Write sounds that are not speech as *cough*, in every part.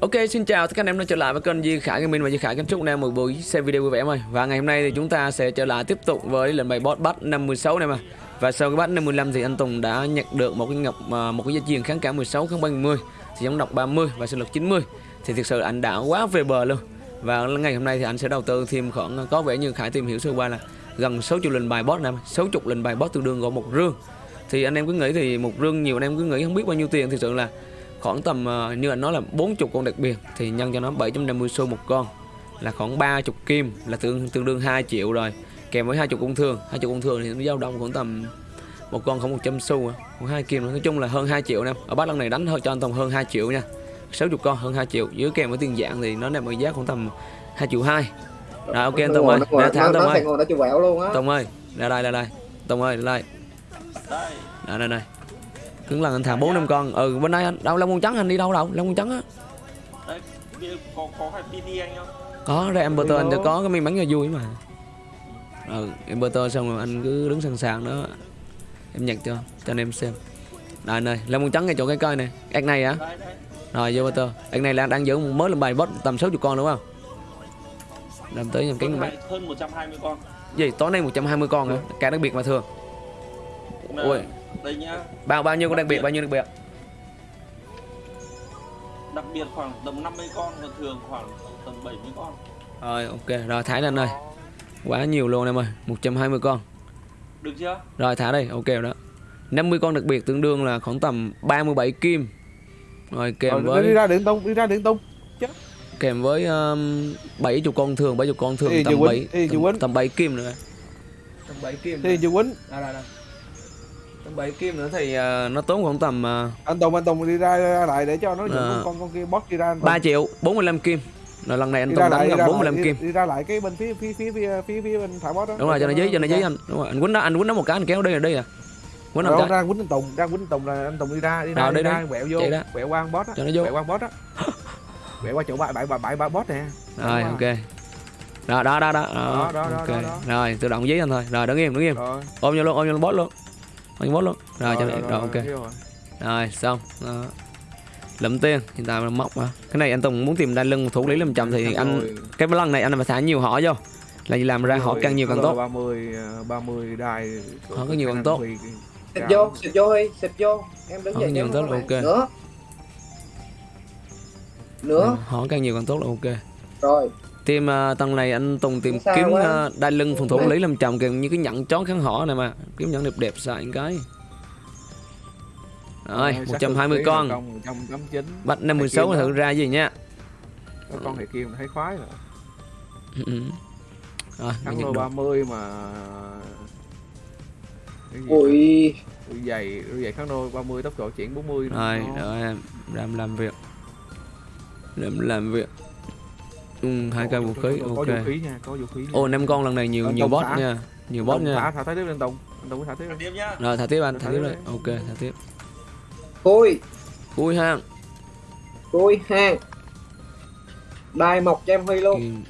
Ok, xin chào tất cả anh em đã trở lại với kênh Di Khải Gaming và Di Khải kính chúc anh em một buổi xem video vui vẻ ơi. Và ngày hôm nay thì chúng ta sẽ trở lại tiếp tục với lệnh bài boss bắt 56 này mà. Và sau cái bắt 55 thì anh Tùng đã nhận được một cái ngọc à, một cái dây chuyền kháng cả 16 kháng 30 thì giống độc 30 và sinh lực 90. Thì thực sự anh đã quá về bờ luôn. Và ngày hôm nay thì anh sẽ đầu tư thêm khoảng à, có vẻ như Khải tìm hiểu sơ qua là gần 60 lệnh bài boss này, 60 lệnh bài boss tương đương gồm một rương. Thì anh em cứ nghĩ thì một rương nhiều anh em cứ nghĩ không biết bao nhiêu tiền thực sự là khoảng tầm uh, như anh nói là 40 con đặc biệt thì nhân cho nó 750 xu một con là khoảng 30 kim là tương tương đương 2 triệu rồi kèm với 20 công thương 20 công thương thì nó dao động khoảng tầm một con không 100 xu khoảng 2 kim nói chung là hơn 2 triệu nè. Ở bát lần này đánh hơi cho anh tầm hơn 2 triệu nha 60 con hơn 2 triệu dưới kèm với tiền dạng thì nó nằm ở giá khoảng tầm 2 triệu 2 rồi ok anh Tùng ơi ra thắng Tùng ơi. Tùng ơi ra đây ra đây. Tùng ơi ra đây. Đây đây đây cứng lần anh thả bốn năm con. Ừ bên đây anh đâu long con trắng anh đi đâu đâu? Long con trắng á. Có có phải PT anh không? có ra Emperor anh cho có cái may mắn cho vui mà. Ừ Emperor xong rồi anh cứ đứng sẵn sàng đó. Em nhặt cho cho anh em xem. Đây này long con trắng ngay chỗ cái coi này ác này hả? Đấy. rồi vô Emperor ác này là đang giữ một mới làm bài boss tầm 60 con đúng không? Làm tới nhầm cánh Hơn, bác hai- hơn 120 con. gì tối nay 120 con hả? Cả đặc biệt mà thường. Ui. Đây nhá, bao bao nhiêu con đặc biệt. bao nhiêu đặc biệt đặc biệt khoảng tầm 50 con, còn thường khoảng tầm 70 con. rồi ok. Rồi thả lên đây. Quá nhiều luôn em ơi. 120 con. Được chưa? Rồi thả đây, ok rồi đó. 50 con đặc biệt tương đương là khoảng tầm 37 kim. Rồi kèm Rồi, với đi ra điện tung đi ra điện tung kèm với um, 70 con thường, 70 con thường Ê, tầm Dư 7 Quýnh, ê, Dư tầm, tầm 7 kim nữa. Tầm 7 kim. thì quýnh. Đây đây đây. 7 kim nữa thì uh, nó tốn khoảng tầm uh, anh tùng anh tùng đi ra, ra lại để cho nó dẫn con con kia boss đi ra. 3 triệu 45 kim. Rồi lần này anh Tùng đánh gần ra 45 lại, kim. đi, đi ra lại cái bên phía phía phía phía phía, phía bên thả boss đó Đúng rồi cho nó dí cho nó dí anh. Đúng rồi, anh quýnh đó, anh quýnh đó một cái anh kéo đi rồi đi à. Quýnh cái. ra quýnh anh tùng ra quýnh anh tùng là anh tùng đi ra đi ra đi đi ra quẹo vô đó. quẹo qua boss á Cho nó vô. quẹo qua boss *laughs* á quẹo qua chỗ bãi bãi bãi bãi boss nè Rồi ok. Đó đó đó đó. Đó, đó, đó, ok. đó, đó. Rồi tự động dí anh thôi. Rồi đứng im đứng im. Ôm vô luôn, ôm vô luôn boss luôn. Ôm vô boss luôn. Rồi cho rồi, rồi ok. hiểu rồi. Rồi xong Đó. Lụm tiền Hiện tại là móc mà Cái này anh Tùng muốn tìm đai lưng thủ lý làm chậm thì anh Rồi. Cái lần này anh phải thả nhiều họ vô Là gì làm ra họ Rồi, càng nhiều càng tốt 30 30 đài Họ có nhiều càng tốt. xịt vô xịt vô đi xịt vô em đứng dậy nhiều tốt là ok. nữa nữa Họ càng nhiều càng tốt là ok rồi Tìm uh, tầng này anh Tùng tìm Sao kiếm uh, đai lưng phòng thủ lý làm chậm kìa như cái nhẫn chón kháng họ này mà. Kiếm nhẫn đẹp đẹp xài cái. Rồi 120 con. 189 Bắt 56 Này thử ra gì nha. Có con này kia mà thấy khoái rồi. *laughs* Rồi mình thắng lô được 30 mà cái gì ui. đôi giày đôi giày kháng nô 30 tốc độ chuyển 40 Rồi rồi em làm làm việc. Làm làm việc Ừ, hai cây vũ khí có, có ok. vũ khí nha có vũ khí nha. Ô năm con lần này nhiều Ờ, nhiều boss nha Nhiều boss nha. Thả thả tiếp lên tùng. Anh tùng thả tiếp. Rồi thả tiếp anh, thả tiếp đây đi. Ok, thả tiếp. Cui Ui ha cui hang. Đai mọc cho em huy luôn.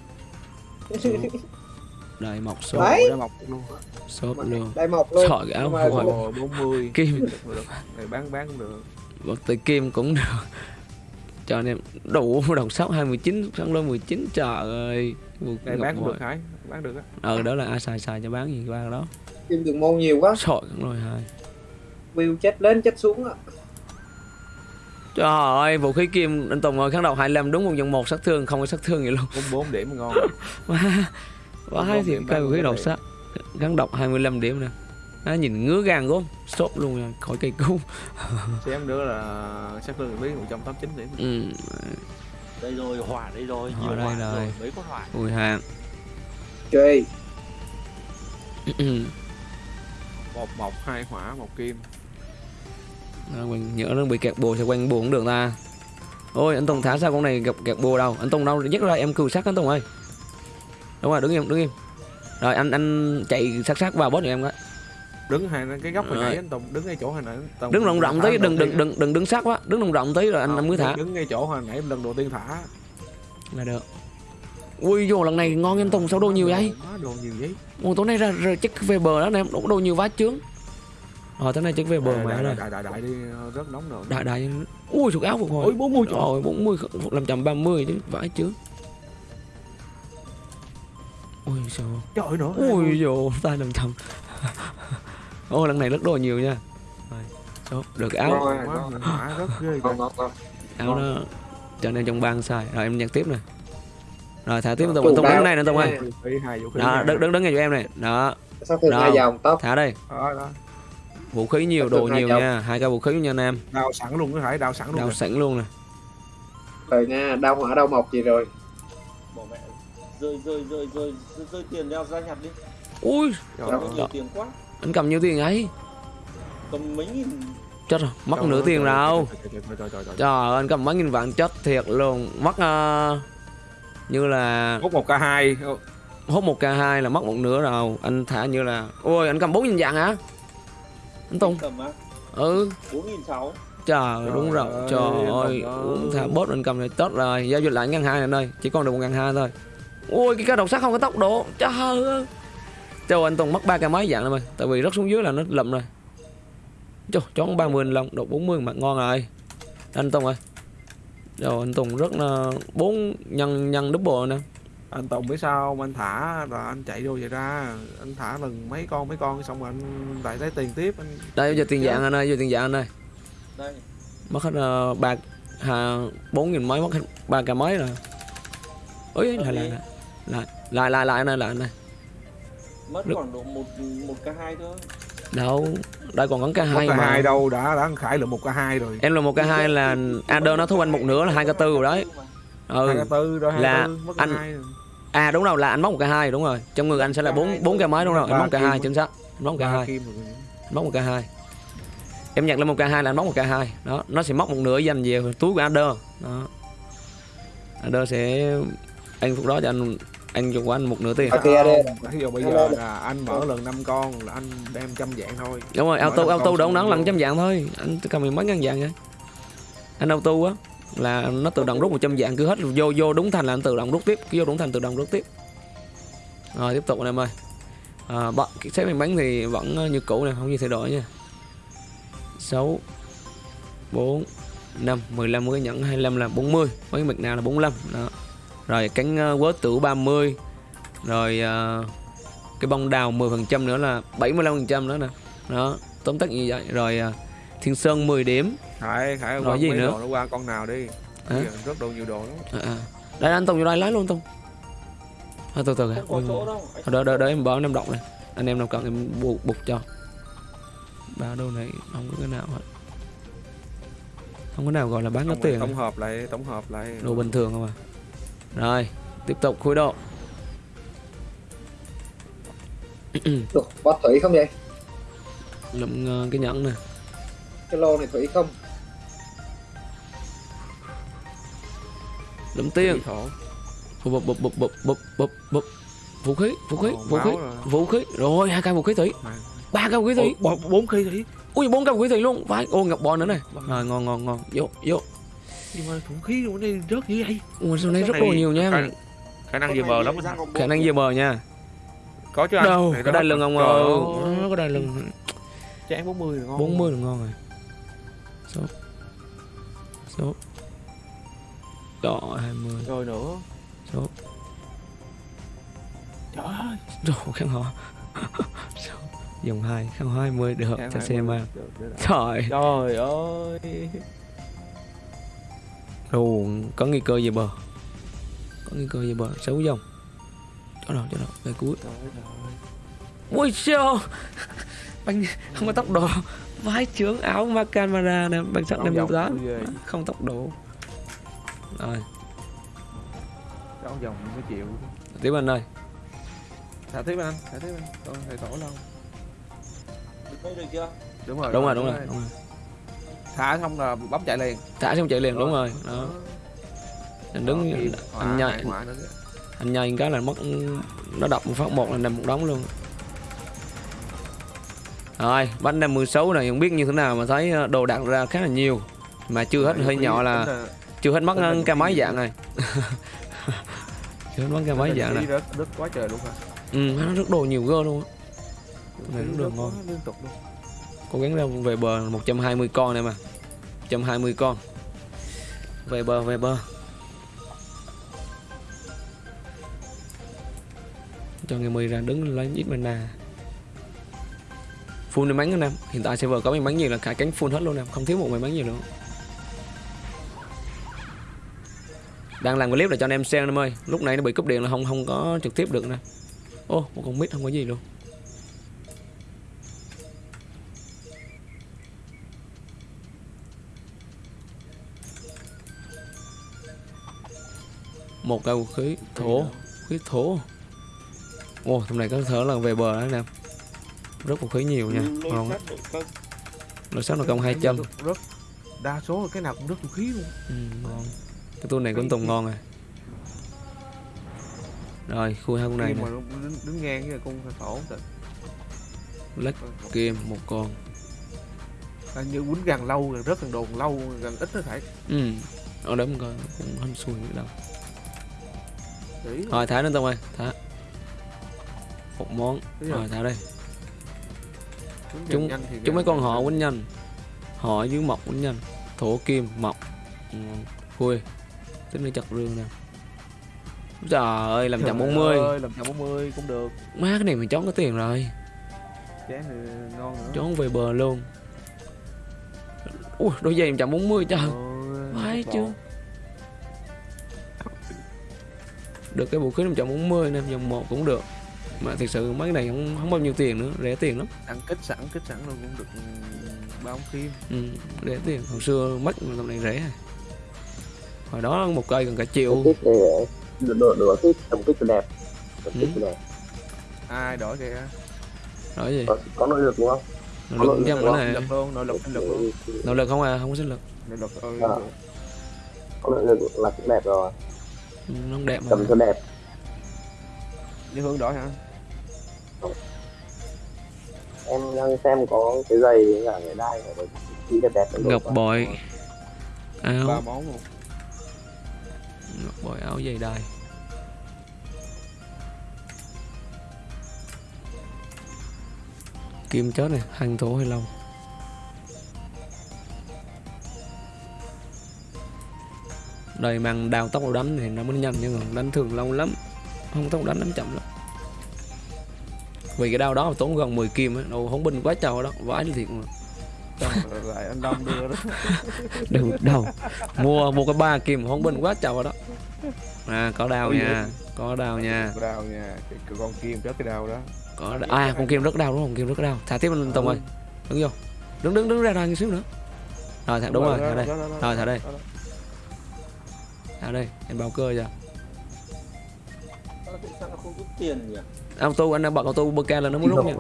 Đại mọc số. Ra mọc luôn. Shop luôn. Đai mọc luôn. Trời áo Nhưng mà hồi Ồ, 40 Kim. Được, được. Này bán bán cũng được. Bật tới kim cũng được Cho anh em đủ *laughs* đồng sóc 29 Sáng lô 19 trời ơi. Này bán cũng được hả bán được á. Ờ đó là ai xài xài cho bán gì ba đó. Kim đường môn nhiều quá. Trời rồi hai. View chết lên chết xuống á. Trời ơi vũ khí kim anh Tùng ơi kháng độc 25 đúng một dòng một sát thương không có sát thương gì luôn. 44 điểm ngon. *laughs* Quá Quá thì điểm cây vũ khí có sát Kháng độc 25 điểm nè nó nhìn ngứa gan gốm sốt luôn khỏi cây cứu *laughs* xem nữa là sát thương lý 189 điểm ừ. Đây rồi, hỏa đây rồi, nhiều đây hỏa rồi. rồi, mấy con hỏa. ui hàng chơi. *clears throat* Một mộc hai hỏa một kim. Đó, quanh, nhớ nó bị kẹt bồ sẽ quanh bồ cũng được ta. Ôi anh Tùng thả sao con này gặp kẹt bồ đâu? Anh Tùng đâu? Nhất ra em cừu sát anh Tùng ơi. Đúng rồi đứng im đứng im. Rồi anh anh chạy sát sát vào boss giùm em cái đứng hai cái góc hồi Rồi. nãy anh tùng đứng ngay chỗ hồi nãy Tùng đứng rộng rộng tí đừng đừng đừng đừng đứng sát quá đứng rộng rộng tí rồi anh, anh mới thả. đứng ngay chỗ hồi nãy lần đầu tiên thả. Là được. Ui vô lần này ngon anh Tùng sao đồ nhiều vậy? Đồ nhiều vậy. Ôi tối nay ra, ra chắc về bờ đó anh em đủ đồ nhiều vá chướng. Rồi tới nay chắc về bờ Đại- mà rồi đại, đại, đại đi rất nóng nữa. Đại đại ui sụt áo phục hồi. Ôi 40 trời rồi 40 năm trăm ba mươi chứ vãi chứ ui sao? Trời nữa. Ui dồ tay năm trăm *laughs* ô lần này rất đồ nhiều nha. Rồi. Số được áo. Rồi, quá rất ghê áo nó cho nên trong băng xài rồi em nhặt tiếp này rồi thả tiếp tùng tùng đạo. đứng này nè tùng ơi đó đứng đứng đứng ngay cho em này. Đó. Tóc thả đây. Đó, đó. vũ khí nhiều đồ nhiều nha. Hai cái vũ khí nha nam đào sẵn luôn có thể đào sẵn luôn đào sẵn luôn nè. Rồi nha đau hỏa đau mọc gì rồi? Bỏ mẹ. Rơi rơi rơi rơi. Rơi, tiền ra ra nhặt đi. Ui. Trời ơi. tiền quá anh cầm nhiêu tiền ấy? Cầm mấy nghìn. Chết rồi mất Trời nửa ơi, tiền trời rồi trời, trời, anh cầm mấy nghìn vạn chết thiệt luôn. Mất ờ, như là hút một k hai. hốt một k 2 là mất một nửa rồi. Anh thả như là ôi anh cầm bốn nghìn vạn hả? Anh tùng. Cầm á. Ừ. Bốn nghìn sáu. Trời đúng rồi. ơi, trời ơi uống thả bốt anh cầm này tốt rồi. Giao dịch lại ngàn hai này đây chỉ còn được một ngàn hai thôi. Ui cái cá đầu sắt không có tốc độ. Trời ơi trời anh Tùng mất ba cái máy dạng rồi mày tại vì rớt xuống dưới là nó lậm rồi trời chón ba mươi lòng độ 40 mặt ngon rồi anh Tùng ơi rồi anh Tùng rất là bốn nhân nhân double nè anh Tùng biết sao không anh thả rồi anh chạy vô vậy ra anh thả lần mấy con mấy con xong rồi anh lại lấy tiền tiếp anh đây giờ tiền dạng anh ơi giờ tiền dạng anh ơi đây mất hết ờ, ba hà bốn nghìn mấy mất hết ba cái mấy rồi ôi lại lại lại lại lại lại này lại này mất Được. khoảng độ một một k hai thôi. Đâu đây còn có cái một hai k mà. hai đâu đã đã khải được một k hai rồi. Em là một cái hai là Adder nó thu anh một nửa là hai cái tư rồi đấy. Ừ k rồi Là tư mất anh- hai rồi. à đúng rồi là anh móc một cái hai đúng rồi. Trong người anh sẽ là bốn bốn cái máy đúng rồi. Anh móc cái hai chính xác. Anh móc cái Ba hai. anh móc một cái hai. Em nhặt lên một cái hai là anh móc một cái hai. Đó nó sẽ móc một nửa dành về túi của Adder. Đó. Adder sẽ anh phút đó cho anh anh cho của anh một nửa tiền. Ok, ví dụ bây giờ là anh mở lần 5 con là anh đem trăm dạng thôi. Đúng rồi auto auto đón luôn. lần trăm dạng thôi. Anh cầm mười mấy ngàn dạng vậy anh auto á là nó tự động rút 100 dạng cứ hết vô vô đúng thành là anh tự động rút tiếp. Cứ vô đúng thành tự động rút tiếp. Rồi tiếp tục anh em ơi. À, cái xếp miếng bánh thì vẫn như cũ này không gì thay đổi nha. 6 4 5 15 cái nhẫn 25 là 40 mấy mực nào là 45 đó rồi cánh uh, quớ tử 30 rồi ờ, cái bông đào 10% nữa là 75% nữa nè. Đó tóm tắt như vậy. Rồi à, thiên sơn 10 điểm. Khải khải Rồi gì nữa? nó qua con nào đi. Giờ rất đồ nhiều đồ lắm. À, à. đây anh tùng vô đây lấy luôn tùng. À, từ từ kìa. đâu. Anh đợi đợi đợi em bỏ em đọc này. Anh em nào cần em buộc bục cho. Ba đô này không có cái nào hết. Không có nào gọi là bán có tiền. tổng hợp lại tổng hợp lại. Đồ bình thường không à rồi tiếp tục khối độ. *clears throat* Ủa, có thủy không vậy? Lụm ờ, cái nhẫn nè. Cái lô này thủy không? Lụm thổ. bụp bụp bụp bụp bụp bụp bụp. Vũ khí vũ khí Ồ, vũ khí rồi. vũ khí. Rồi hai cây vũ khí thủy. Ba cây vũ khí thủy. Bốn- khí thủy. Ui bốn cây vũ khí thủy luôn. Phải ô ngọc bò nữa này. Rồi ngon ngon ngon. Vô vô nhưng mà vũ khí của đây rớt như vậy ui sau này rất Cái đồ này nhiều nha khả- khả năng này bờ lắm. Khả năng vừa bờ nha? Có chứ anh. Đâu? Này có đai lưng ông Trời ơi ơi. Nó có đai lưng. Chán 40 rồi ngon. 40 là ngon rồi. Số. Số. Trời 20 rồi nữa. Số. Trời ơi. Đồ khăn họ *laughs* Số. Dòng 2 khăn 20 được. Cho 20. xem mà. Trời. Trời ơi Đồ có nguy cơ về bờ? Có nguy cơ về bờ? Xấu dòng Cho đâu cho đâu Cái cuối. Ui siêu Bánh không có tốc độ. Vái trướng áo Macanmara nè Bằng dòng 58 ghê. Không tốc độ. Rồi. Con dòng mới chịu. Tiếp anh ơi. Thả tiếp anh thả tiếp anh. Con thầy tổ lâu. Được chưa? Đúng rồi Đúng rồi đúng rồi, đúng rồi. Thả xong là bấm chạy liền. Thả xong chạy liền đúng rồi. Đó. Anh đứng hỏa, Anh nhảy hai hỏa nữa. kìa. Anh nhảy cái là mất Nó đập một phát một là nằm một đống luôn. Rồi bánh năm 16 này không biết như thế nào mà thấy ờ, đồ đạc ra khá là nhiều. Mà chưa hết hơi nhỏ là *laughs* chưa hết mất cái máy dạng này. Chưa hết mất cái máy dạng này. rất quá trời luôn à ừ nó rất đồ nhiều gơ luôn Này đồ rất ngon. liên tục luôn. Cố gắng ra về bờ 120 con này mà 120 con. Về bờ về bờ. Cho người mười ra đứng lấy ít mana. Full may mắn anh em hiện tại server có may mắn nhiều là cả cánh full hết luôn em không thiếu một may mắn nhiều nữa. Đang làm clip là cho anh em xem em ơi. Lúc này nó bị cúp điện là không không có trực tiếp được nè. Ô, một con mít không có gì luôn. Một cây khí thổ khí thổ. Ô thằng này có thở là về bờ anh em rất vũ khí nhiều nha. Ngon á. sát là công 200 rất, đa số là cái nào cũng rất vũ khí luôn. Ừ, ngon. Cái tool này cũng tùng ngon rồi rồi khui hai con này nè. mà đứng, đứng ngang với con thổ lách kim một con. À, như quýnh gần lâu gần rất gần đồn lâu gần ít nó phải. Ừ. Ở đó mình coi cũng hên xui nữa đâu rồi thả lên tông ơi thả. Một món. Rồi. thả đây. Chúng- chúng mấy con họ quýnh nhanh. Họ dưới mọc quýnh nhanh. Thổ kim mọc ừ, khui tính nó chặt rương nè. Trời ơi làm Trời chậm 40 ơi, làm chậm 40 cũng được. Má cái này mình chón có tiền rồi. Chén thì ngon nữa. Chón về bờ luôn. Ui đôi giày 140 trời. Ôi, Phải tốt chứ. Được cái vũ khí 140 nè dòng một cũng được. Mà thực sự mấy cái này không không bao nhiêu tiền nữa rẻ tiền lắm. Ăn kích sẵn kích sẵn luôn cũng được ừ, ba ống kim ừ, rẻ tiền. Hồi xưa mất mà tầm này rẻ. Hồi đó một cây gần cả triệu. Kích đồ đồ đồ kích tầm kích đẹp. Tầm Ừ. kích đẹp. Ai đổi kìa. Nói gì? Có, có nội lực đúng không? Nội lực cũng trăm nữa nội nè lực luôn nội lực lực luôn. Nội lực không à không có sinh lực. Nội lực ừ, À. có nội lực là cũng đẹp rồi nó đẹp mà. Tầm cho đẹp. Như hướng đổi hả? Em đang xem có cái giày cả cái đai cái kỹ đẹp đẹp ngọc bội. Ba áo món luôn. Ngọc bội áo dày đai. Kim chớt này hành thổ hay lâu đây mang đào tốc độ đánh thì nó mới nhanh nhưng mà đánh thường lâu lắm. Không tốc độ đánh đánh chậm lắm. Vì cái đao đó tốn gần 10 kim á đâu không binh quá trời đó vãi thiệt mà. Rồi lại anh Đông đưa đó. *laughs* Đừng đâu mua mua cái ba kim không binh quá trời đó. À có đao nha có đao nha. cái đao nha cái, con kim trước cái đao đó. Có à con kim rất đau đúng không? Kim rất đau thả tiếp lên tùng ơi. Đứng vô. Đứng đứng đứng ra ra một xíu nữa. Rồi thả đúng rồi thả đây. Rồi, thả đây. Thả đây em bao cơ chưa Sao không rút tiền nhỉ? Auto anh đã bật auto bơ ca là nó mới rút nha.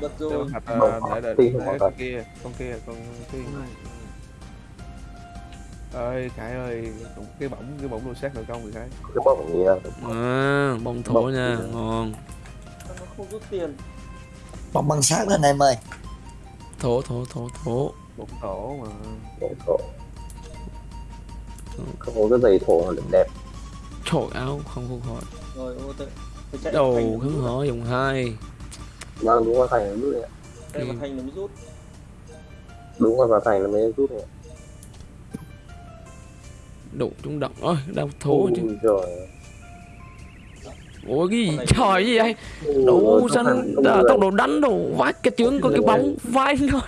Bật rồi. Bật rồi. để để để con kia con kia con kia. Ơi khải ơi cái bóng cái bóng đồ sát nội công thì khải. Cái bóng gì à à bông thổ nha ngon. Nó không rút tiền? Bóng băng sát anh em ơi thổ thổ thổ thổ. Bóng tổ mà. Thổ, thổ. Không có cái giày thổ là đẹp. Trời áo không không khỏi rồi ô tôi tôi chạy đầu nó rút. hở dùng hai. Vâng đúng qua thành là rút đấy ạ. đây mà thành nó mới rút. Đúng qua vào thành là mới rút này đủ trúng động. Ôi đau thổ chứ. giời. ủa cái gì? Này- trời gì vậy đủ không xanh không tốc độ đánh đồ vãi cái chướng có cái bóng vai thôi.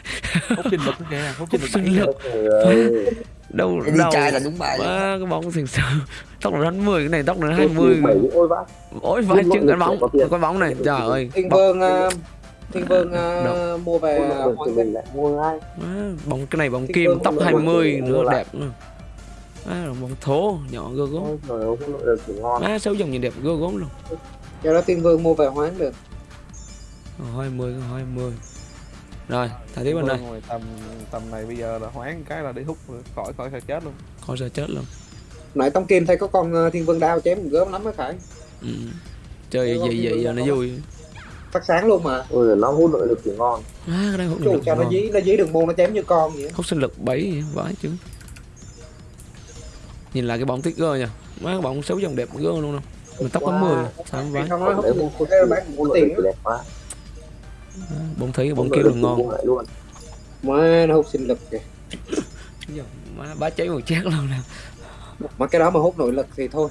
Hút sinh lực kìa hút sinh lực đâu đi đâu trai là đúng bài. Má, cái bóng thực sự tốc độ đánh 10 cái này độ đánh 20 Bảy, ôi vãi. Ôi chừng rồi, cái bóng cái bóng này trời ơi. Thiên bóng, Vương uh, Thiên Vương Đâu? mua về À, lại mua ngay. Má, bóng cái này bóng kim được 20 mua nữa đẹp nữa má, bóng thố nhỏ gơ gốm. Má sáu dòng nhìn đẹp gơ gốm luôn. Cho đó Thiên Vương mua về hoán được. Ờ, 20 20 rồi thả tiếp bên đây. Rồi, tầm tầm này bây giờ là hoán cái là đi hút khỏi khỏi khỏi chết luôn. Khỏi sợ chết luôn. Nãy Tông Kim thấy có con uh, Thiên Vương đao chém gớm lắm á Khải. Ừ. chơi vậy vậy giờ nó vui. phát sáng luôn mà. Ôi nó hút nội lực thì ngon. Má cái đang hút Chú lực cho nó dí nó dí đường môn nó chém như con vậy hút sinh lực 7 vậy, vãi chứ. Nhìn lại cái bóng tích gơ nha má cái bóng xấu dòng đẹp gơ luôn đâu. Mà tóc có 10 sao vãi? Không nói hút một cái bán một tiền đẹp quá bóng thấy bóng kia là ngon. luôn. Má nó hút sinh lực kìa. Má bá cháy một chát luôn nè. Mà cái đó mà hút nội lực thì thôi.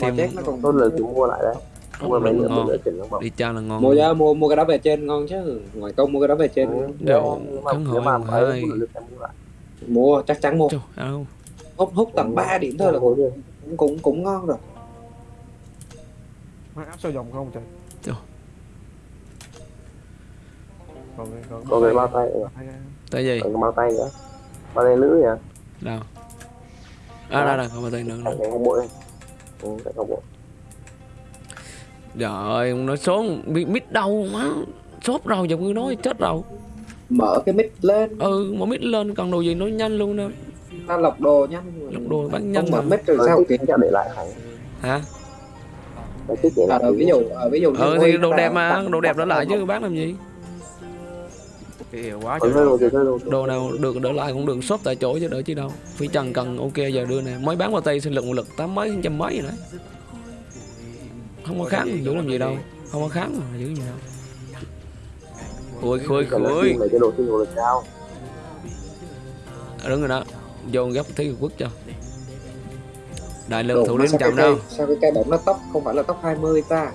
Mà chết nó còn Tốt lực chúng mua lại đấy. Mua mấy Ngon. lượng đi cha là ngon. Mua giá mua mua cái đó về trên ngon chứ. Ngoài công mua cái đó về trên Đồ, khấn Nếu mà em mua chắc chắn mua. Hút hút tầm 3 điểm thôi là cũng cũng cũng, cũng ngon rồi. Má áp sao dòng không trời Còn cái bao tay, Hay- tới gì? Còn bao tay nữa. Bao tay lưới à? đâu? À đây đây không có tay nữa. Thằng này không bộ đây. Ừ, tại không bộ. trời ơi nói số bị mít đâu má sốt rồi giờ cứ nói chết rồi. Mở cái mic lên. Ừ mà mít lên còn đồ gì nói nhanh luôn nè. Ta lọc đồ nhanh Lọc đồ bán nhanh không mở mà. mic rồi sao? cho để lại hả? À, lại. rồi, ví dụ à, ví dụ ừ như thì đồ nó đẹp mà đồ đẹp đó lại chứ bán làm gì yêu quá trời. rồi, rồi. đồ nào được đỡ lại cũng được shop tại chỗ chứ đỡ chứ đâu. Phi trần cần ok giờ đưa nè. Mới bán vào tay sinh lực một lực tám mấy trăm mấy rồi đấy. Không có kháng giữ làm gì đâu. Không có kháng mà giữ gì đâu. Khôi khôi. khôi đồ đúng rồi đó. Vô gấp thấy quốc cho. Đại Đồ, lượng thủ đến chậm đâu. sao cái cây bóng nó tóc không phải là tóc 20 ta?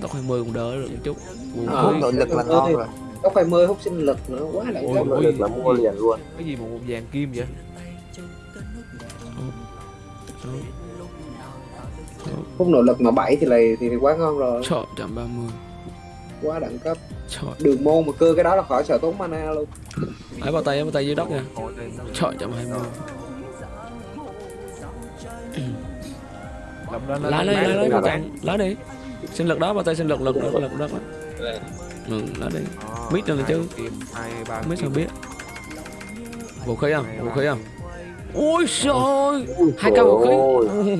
Tóc 20 cũng đỡ được một chút. Buồn Ờ. nội lực là ngon thì- rồi tóc 20 hút sinh lực nữa quá đẳng Ôi, Sinh lực là mua liền luôn. cái gì mà một vàng kim vậy? Hút nội lực mà 7 thì là thì, thì quá ngon rồi. Trời, trăm ba mươi. Quá đẳng cấp. Trời, đường môn mà cưa cái đó là khỏi sợ tốn mana luôn. Ấy bao tay ấy bao tay dưới đất nha. Trời, trăm hai mươi. Lá nó- bao tay Lá đi Sinh lực đó, bao tay sinh lực, lực, lực, lực đất đó Ừ, lá đi. Ờ, Biết rồi chứ. biết sao biết. Vũ khí không? Vũ khí không? Ôi trời Hai cây vũ khí.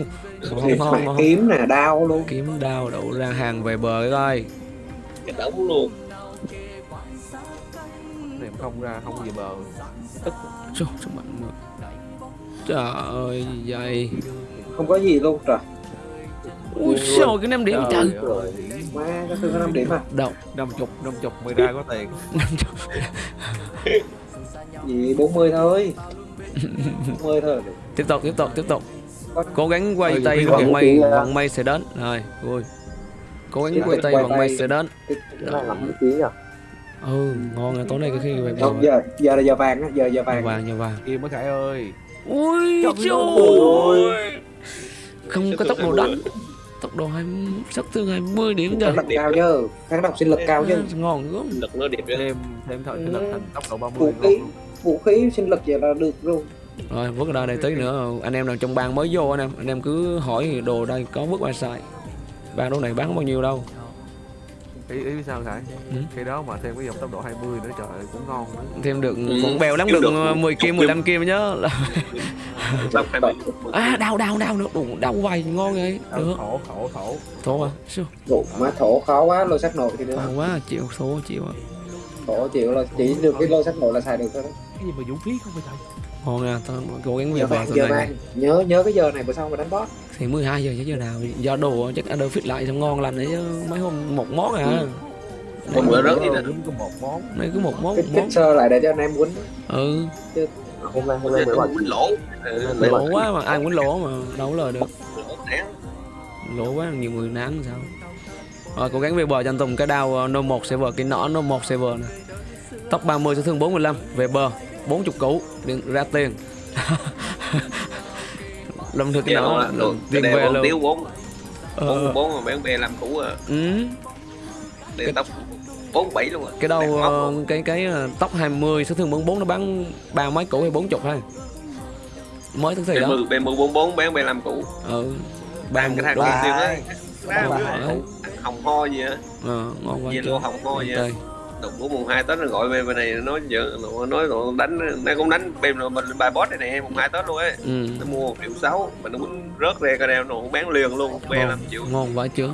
kiếm nè đau luôn. Kiếm đao đậu ra hàng về bờ coi. Cái đống luôn. Mà không ra không gì bờ. Trời, sao mạnh mà Trời ơi, vậy? Không có gì luôn trời Ui trời, cái 5 điểm trời Trời. ơi, má cái thương có 5 điểm à? Chục năm chục mới ra có tiền. Gì 40 thôi. 40 thôi tiếp tục tiếp tục tiếp tục. Cố gắng quay tay khí, à. vận may sẽ đến. Rồi vui. Cố gắng quay tay may tay. sẽ đến. Nhỉ? ừ ngon rồi tối nay cái khi về không giờ giờ là giờ vàng á giờ giờ vàng. Vàng nhà vàng. Kim mới khải ơi. Ui Trời trời ơi. Không có tốc độ đánh tốc độ hai sát thương 20 điểm kháng trời độc cao chứ kháng độc sinh lực cao chứ ngon lắm Lực nó đẹp thêm thêm thợ sinh lực thành tốc độ 30 vũ khí luôn. vũ khí sinh lực vậy là được luôn rồi vứt ở đây tí nữa. Anh em nào trong bang mới vô anh em anh em cứ hỏi đồ đây có vứt qua xài bang đồ này bán bao nhiêu đâu ý ý sao khải Ừ. khi đó mà thêm cái dòng tốc độ 20 nữa trời ơi, cũng ngon nữa. Thêm được Ừ, cũng bèo lắm được được 10 kim 15 kim nhớ. *laughs* À đau đau đau nữa đủ đau vầy ngon vậy được. thổ thổ thổ thổ à Ủa, má thổ khó quá lôi sắc nội thì được đau quá chịu thổ chịu à. thổ chịu là chỉ được cái lôi sắc nội là xài được thôi đó. Cái gì mà vũ khí không phải trời ngon nha tao cố gắng về giờ bờ vàng tuần giờ này. nhớ nhớ cái giờ này bữa sau mà đánh boss. Thì 12 giờ chứ giờ nào do đồ chắc ăn fit lại xong ngon lành đấy chứ mấy hôm một món à. Hôm bữa rớt gì nè. Đúng có một món. Này cứ một món một món. sơ lại để cho anh em quýnh. Ừ. Hôm nay hôm nay bảo quýnh lỗ. Lấy lỗ quá mà ai quýnh lỗ mà đâu có lời được. Lỗ quá nhiều người nán sao. Rồi cố gắng về bờ cho anh Tùng cái đao ờ, no 1 server cái nỏ no 1 server nè. Top 30 sẽ thương 45 về bờ 40 củ điện ra tiền *laughs* lâm thực cái Dạ, nó đồ. tiền Cái về luôn tiếu bốn. Ờ, Bốn bốn mà bán bè làm cũ à. ừ. Để tóc bốn bảy luôn à. cái ờ, luôn. cái cái ờ, tóc 20 số thương 44 nó bán ba mấy củ hay 40 thôi mới thức thì đó B10 B10 44 bán bè làm cũ. ừ ba Bán cái thằng kia tiêu phải. hồng ho gì á. ờ, ngon quá chứ. lô hồng ho gì á. Đụng của mùng 2 Tết nó gọi về bên này nói giờ nó nói nó đánh nó cũng đánh bên rồi mình bài boss này nè mùng 2 Tết luôn ấy. ừ. Nó mua 1 triệu 6 mà nó muốn rớt ra cái đeo nó cũng bán liền luôn, bè ngon, 5 triệu. ngon quá chứ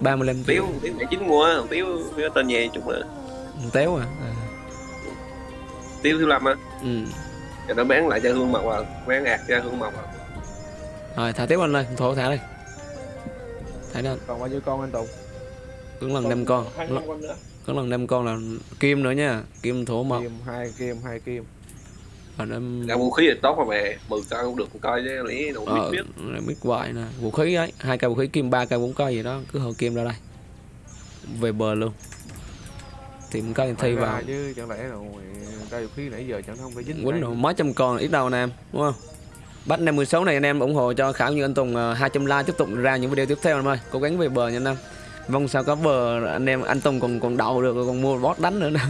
35 Tiếu, triệu tiếu mẹ chính mua, tiếu tiếu tên nhẹ chút mà. téo à, à. Tiếu thứ năm á. Ừ. Rồi nó bán lại cho Hương Mộc à, bán ạt cho Hương Mộc à. rồi thả tiếp anh ơi thổ thả đi thả đi anh còn bao nhiêu con anh Tùng cứ lần năm con Hai con nữa. Có lần năm con là kim nữa nha. Kim thổ mộc. Kim hai kim hai kim. Và năm Ra vũ khí thì tốt mà mẹ mười coi cũng được một coi chứ lý đâu biết ờ, biết. mít hoài nè. Vũ khí ấy hai cây vũ khí kim ba cây bốn cây gì đó. Cứ hồi kim ra đây. Về bờ luôn. Tìm cây thi vào. chứ chẳng lẽ rồi ra vũ khí nãy giờ chẳng không phải dính quýnh rồi mấy trăm con ít đâu nè em đúng không? Bắt năm 16 này anh em ủng hộ cho Khảo như anh Tùng ờ, 200 like tiếp tục ra những video tiếp theo em ơi. Cố gắng về bờ nha anh em mong sao có bờ anh em anh Tùng còn còn đậu được còn mua bot đánh nữa nè.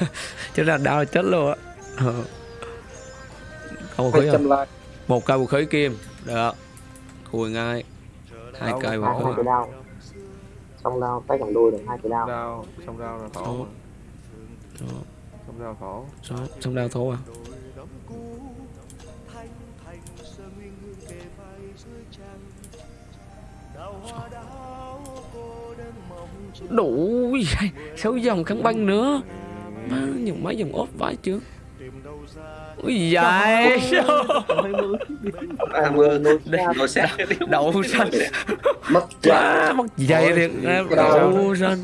*laughs* Chứ là đau chết luôn á. Ờ. Khí không? một cây vũ khí kim. Được khui ngay. Hai cây vũ khí. Xong đao tay cầm đôi được hai cái đao đao xong đao là thổ Thổ. xong đao thổ. Xong đao thố à đủ vậy sáu dòng kháng băng nữa. Má dùng mấy dòng ốp vãi chưa ui dài nồi xét đậu xanh. mất quá mất dày thiệt đau. đậu xanh.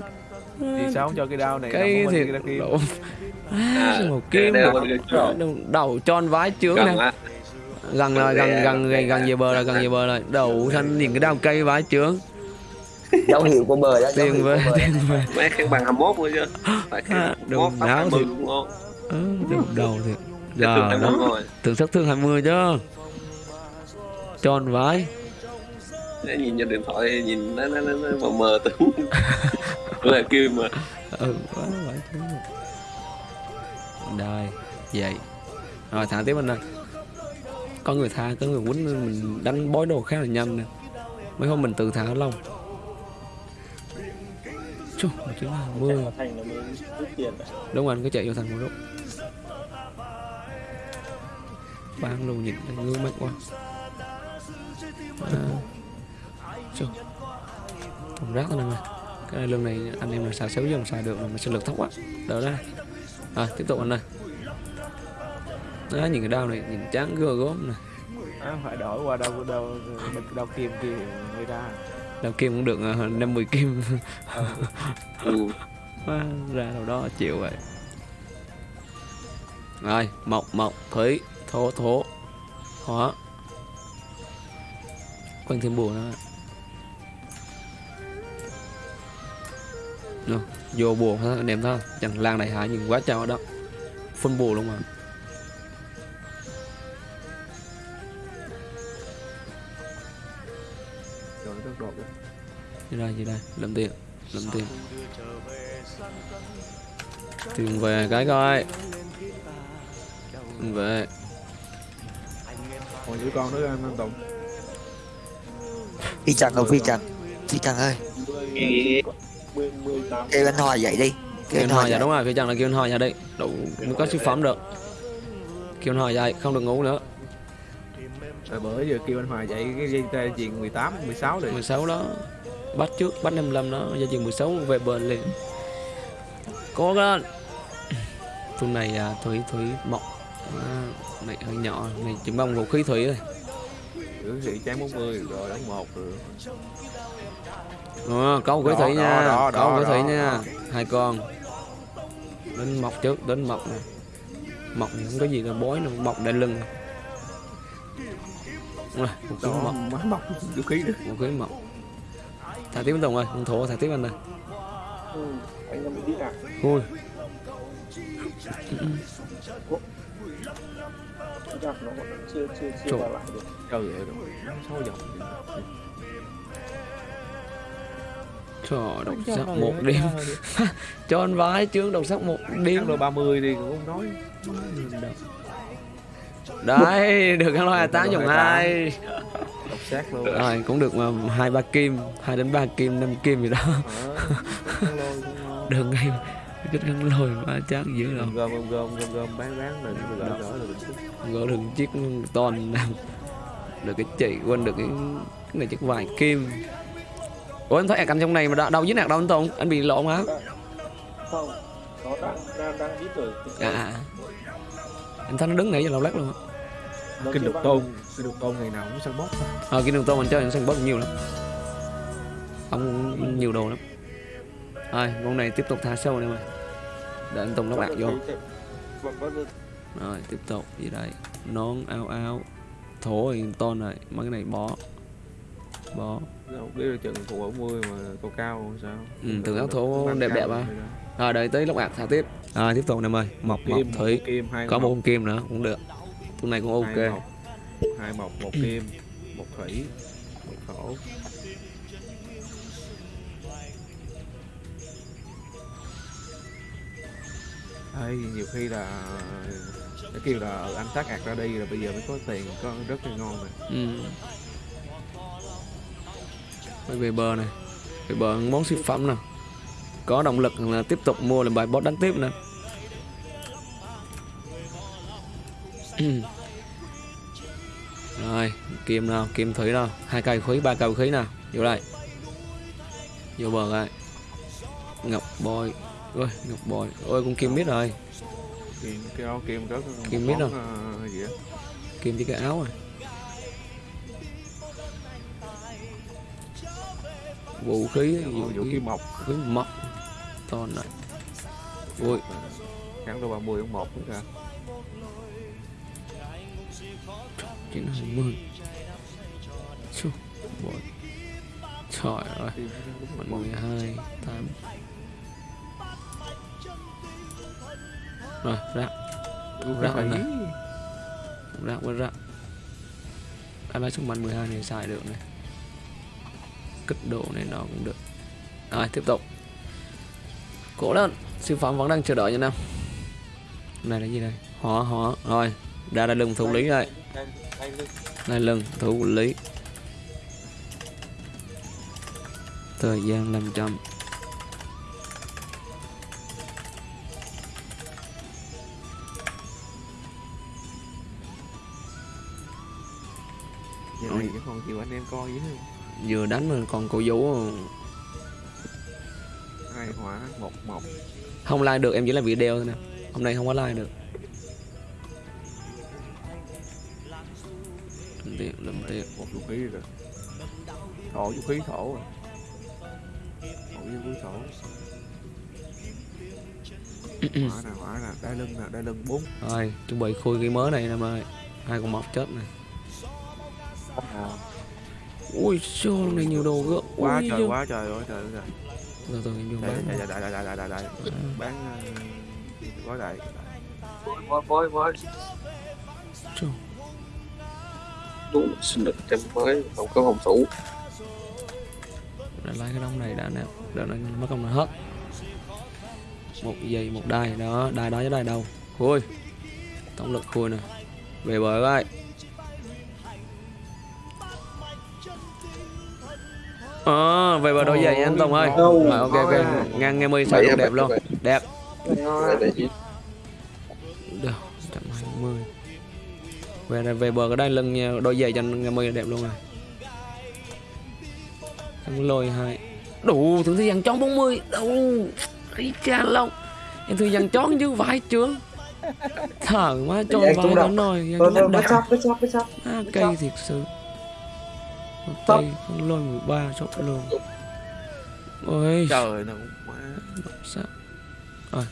thì sao không cho cái đao này? cái thiệt đậu À, một kim đầu, tròn vái chướng nè. gần rồi gần gần gần gần về bờ rồi gần về bờ rồi. Đậu xanh nhìn cái đao cây vái chướng dấu hiệu của bờ đó tiền về tiền về mấy khăn bằng 21 nữa chứ. Phải khăn À, 21 đừng tóc náo 20 thì- cũng ngon ừ, đầu thiệt. giờ được 21 đó rồi thường sát thương 20 chứ. Tròn vái Để nhìn trên điện thoại nhìn nó nó nó, nó mờ mờ tưởng là kim mà. Ừ quá vãi chướng rồi. đây vậy. Rồi thả tiếp anh ơi. Có người tha có người quýnh mình đánh bói đồ khá là nhanh nè. Mấy hôm mình tự thả lâu Chú, mà chứ là mưa thành là mình rút tiền đúng rồi anh cứ chạy vô thành một lúc bán luôn nhìn thấy ngứa mắt quá à. Chú. thùng rác thôi nè cái này lưng này anh em là xài xéo dòng xài được mà mình sẽ lực thấp quá đỡ ra à tiếp tục anh ơi đó nhìn cái đao này nhìn chán gơ gốm nè à, phải đổi qua đao đao đao, đao kim kia thì mới đao kim cũng được uh, 50 kim. *laughs* Ừ. *laughs* Má, ra đâu đó chịu vậy. Rồi mộc mộc thủy thổ thổ hỏa. Quanh thêm bùa nữa. Vô bùa thôi anh em không? Chẳng lan này hại nhưng quá trời đó. Phân bùa luôn mà gì đây gì đây. Làm tiền làm tiền. Tiền về cái coi. Tiền về. Còn giữ con nữa anh anh Tùng phi trần rồi phi trần? Phi trần ơi. Kêu anh hòa dậy đi. Kêu anh hỏi dạ dậy đúng rồi. Phía chẳng là kêu anh hỏi dạ đây đủ mới có siêu phẩm được. Kêu anh hỏi dậy không được ngủ nữa. Rồi bữa giờ kêu anh Hòa dậy cái dây tê chuyện 18 16 rồi 16 đó bắt trước bắt 55 đó gia chừng 16 về bờ liền. Cố lên tuần này à, thủy thủy mọc à, này hơi nhỏ này chỉ mong vũ khí thủy thôi. Giữ sĩ trái 40 rồi đánh một rồi Ờ, có vũ khí Đó, thủy đó, nha đó, có vũ khí đó, thủy đó, nha. đó. hai con. Đến mọc trước đến mọc này mọc không có gì là bói đâu mọc đai lưng. Rồi đó mọc mọc vũ khí đó vũ khí mọc thả tiếp tùng ơi thổ thả tiếp anh ơi ừ. anh em đi à ui giặc nó vẫn chưa chưa chưa vào lại được trời ơi trời độc sắc một đêm. *laughs* Cho anh vái chướng độc sắc một đêm. đêm rồi 30 thì cũng không nói đấy được ăn loài tám Được dòng hai luôn. Rồi cũng được mà hai ba kim hai đến ba kim năm kim gì đó. Ờ, *laughs* được ngay cái gắn lôi mà chắc dữ đâu gom gom gom gom gom bán bán rồi rồi gỡ gỡ rồi gỡ được chiếc toàn nào được cái chỉ quên được cái, cái này chiếc vài kim. Ủa em thấy ạc anh trong này mà đâu, đâu dính ạc đâu anh Tùng? Anh bị lộn hả? Không nó đang đang đang ít rồi. À, à. Em thấy nó đứng nãy giờ lâu lắc luôn á. Nó kinh đục tôn được. kinh đục tôn ngày nào cũng săn bóp. Ờ cái đường tô mình chơi sân bóp nhiều lắm. Ông nhiều đồ lắm. Rồi con này tiếp tục thả sâu này mày để anh Tùng lắp đặt vô. rồi tiếp tục. Gì đây? Nón áo áo thổ thì tôn này mấy cái này bó. Bó. Đâu biết là chừng phụ 40 mà cao cao sao? Ừ, từ áo thổ Mang đẹp đẹp à. rồi đợi tới lắp đặt thả tiếp rồi tiếp tục mời. Mọc mọc kim một thủy kim hai có mộc, một con kim nữa cũng được. Con này cũng hai ok mộc, hai mộc một kim một thủy một thổ. Đây, nhiều khi là nó kêu là "Ờ, anh tác ạt ra đi rồi bây giờ mới có tiền có rất là ngon này ừ. Đây về bờ này. Về bờ món siêu phẩm nè có động lực là tiếp tục mua làm bài boss đánh tiếp nữa. *clears throat* Rồi kim nào? Kim thủy nào? Hai cây khí ba cây khí nào? Vô đây. Vô bờ đây. Ngọc bôi. Ôi ngọc bôi. Ôi con kim biết rồi. Kim cái đó kim rất Kim biết rồi. ờ, kim chỉ cái áo rồi vũ khí vũ vũ khí mộc. với mọc to này ui kháng độ 30 ông một nữa kìa. Chín hai mươi Chú, bội. Trời ơi. Mười hai tám. Rồi Rác phải. anh này. rác với rác anh lấy sức mạnh 12 này xài được này cực độ này nó cũng được. Rồi, tiếp tục. Cố lên siêu phẩm vẫn đang chờ đợi như nào. này là gì đây? Họ họ rồi, ra đây lưng thủ lý rồi. đây lưng thủ lý. Thời gian 500 Giờ này cái con chịu anh em coi với vừa đánh mà còn cổ vũ hai hỏa một một. không like được em chỉ làm video thôi nè. Hôm nay không có like được. Lâm tiền lâm tiền một vũ khí rồi. Thổ vũ khí thổ rồi. Thổ vũ khí thổ. Hỏa nè hỏa nè đai lưng nè đai lưng bốn. Rồi chuẩn bị khui cái mới này em ơi hai con mọc chết này ui sao lần này nhiều đồ gỡ quá Ui, trời vô- quá trời quá trời trời. Từ từ em vô đại bán đại đại đại đại đại đại đại bán quá đại mới mới mới Chù. đúng sinh lực tem mới không có phòng thủ. Đã lấy cái đống này đã nè. Đợi nó mất công là hết. Một giây một đai đó. Đai đó với đai đâu. Khui. Tổng lực khui nè. Về bờ coi ờ về bờ đôi giày anh Tùng ơi. Đâu. rồi ok ok. Ngang nghe mươi sao đẹp luôn. đẹp. Được trăm hai mươi. Về đây về bờ cái đai lưng nha đôi giày cho nghe mươi đẹp luôn rồi em lôi hai. Đủ thử thi dàn chón 40 đủ ý cha long em thử dàn chón chứ vải trướng. Thở vải tung nó động. nồi chấp, bất chấp, bất chấp. à, cây thiệt sự con lôi 13 chốt luôn ôi. Trời nó má sao rồi.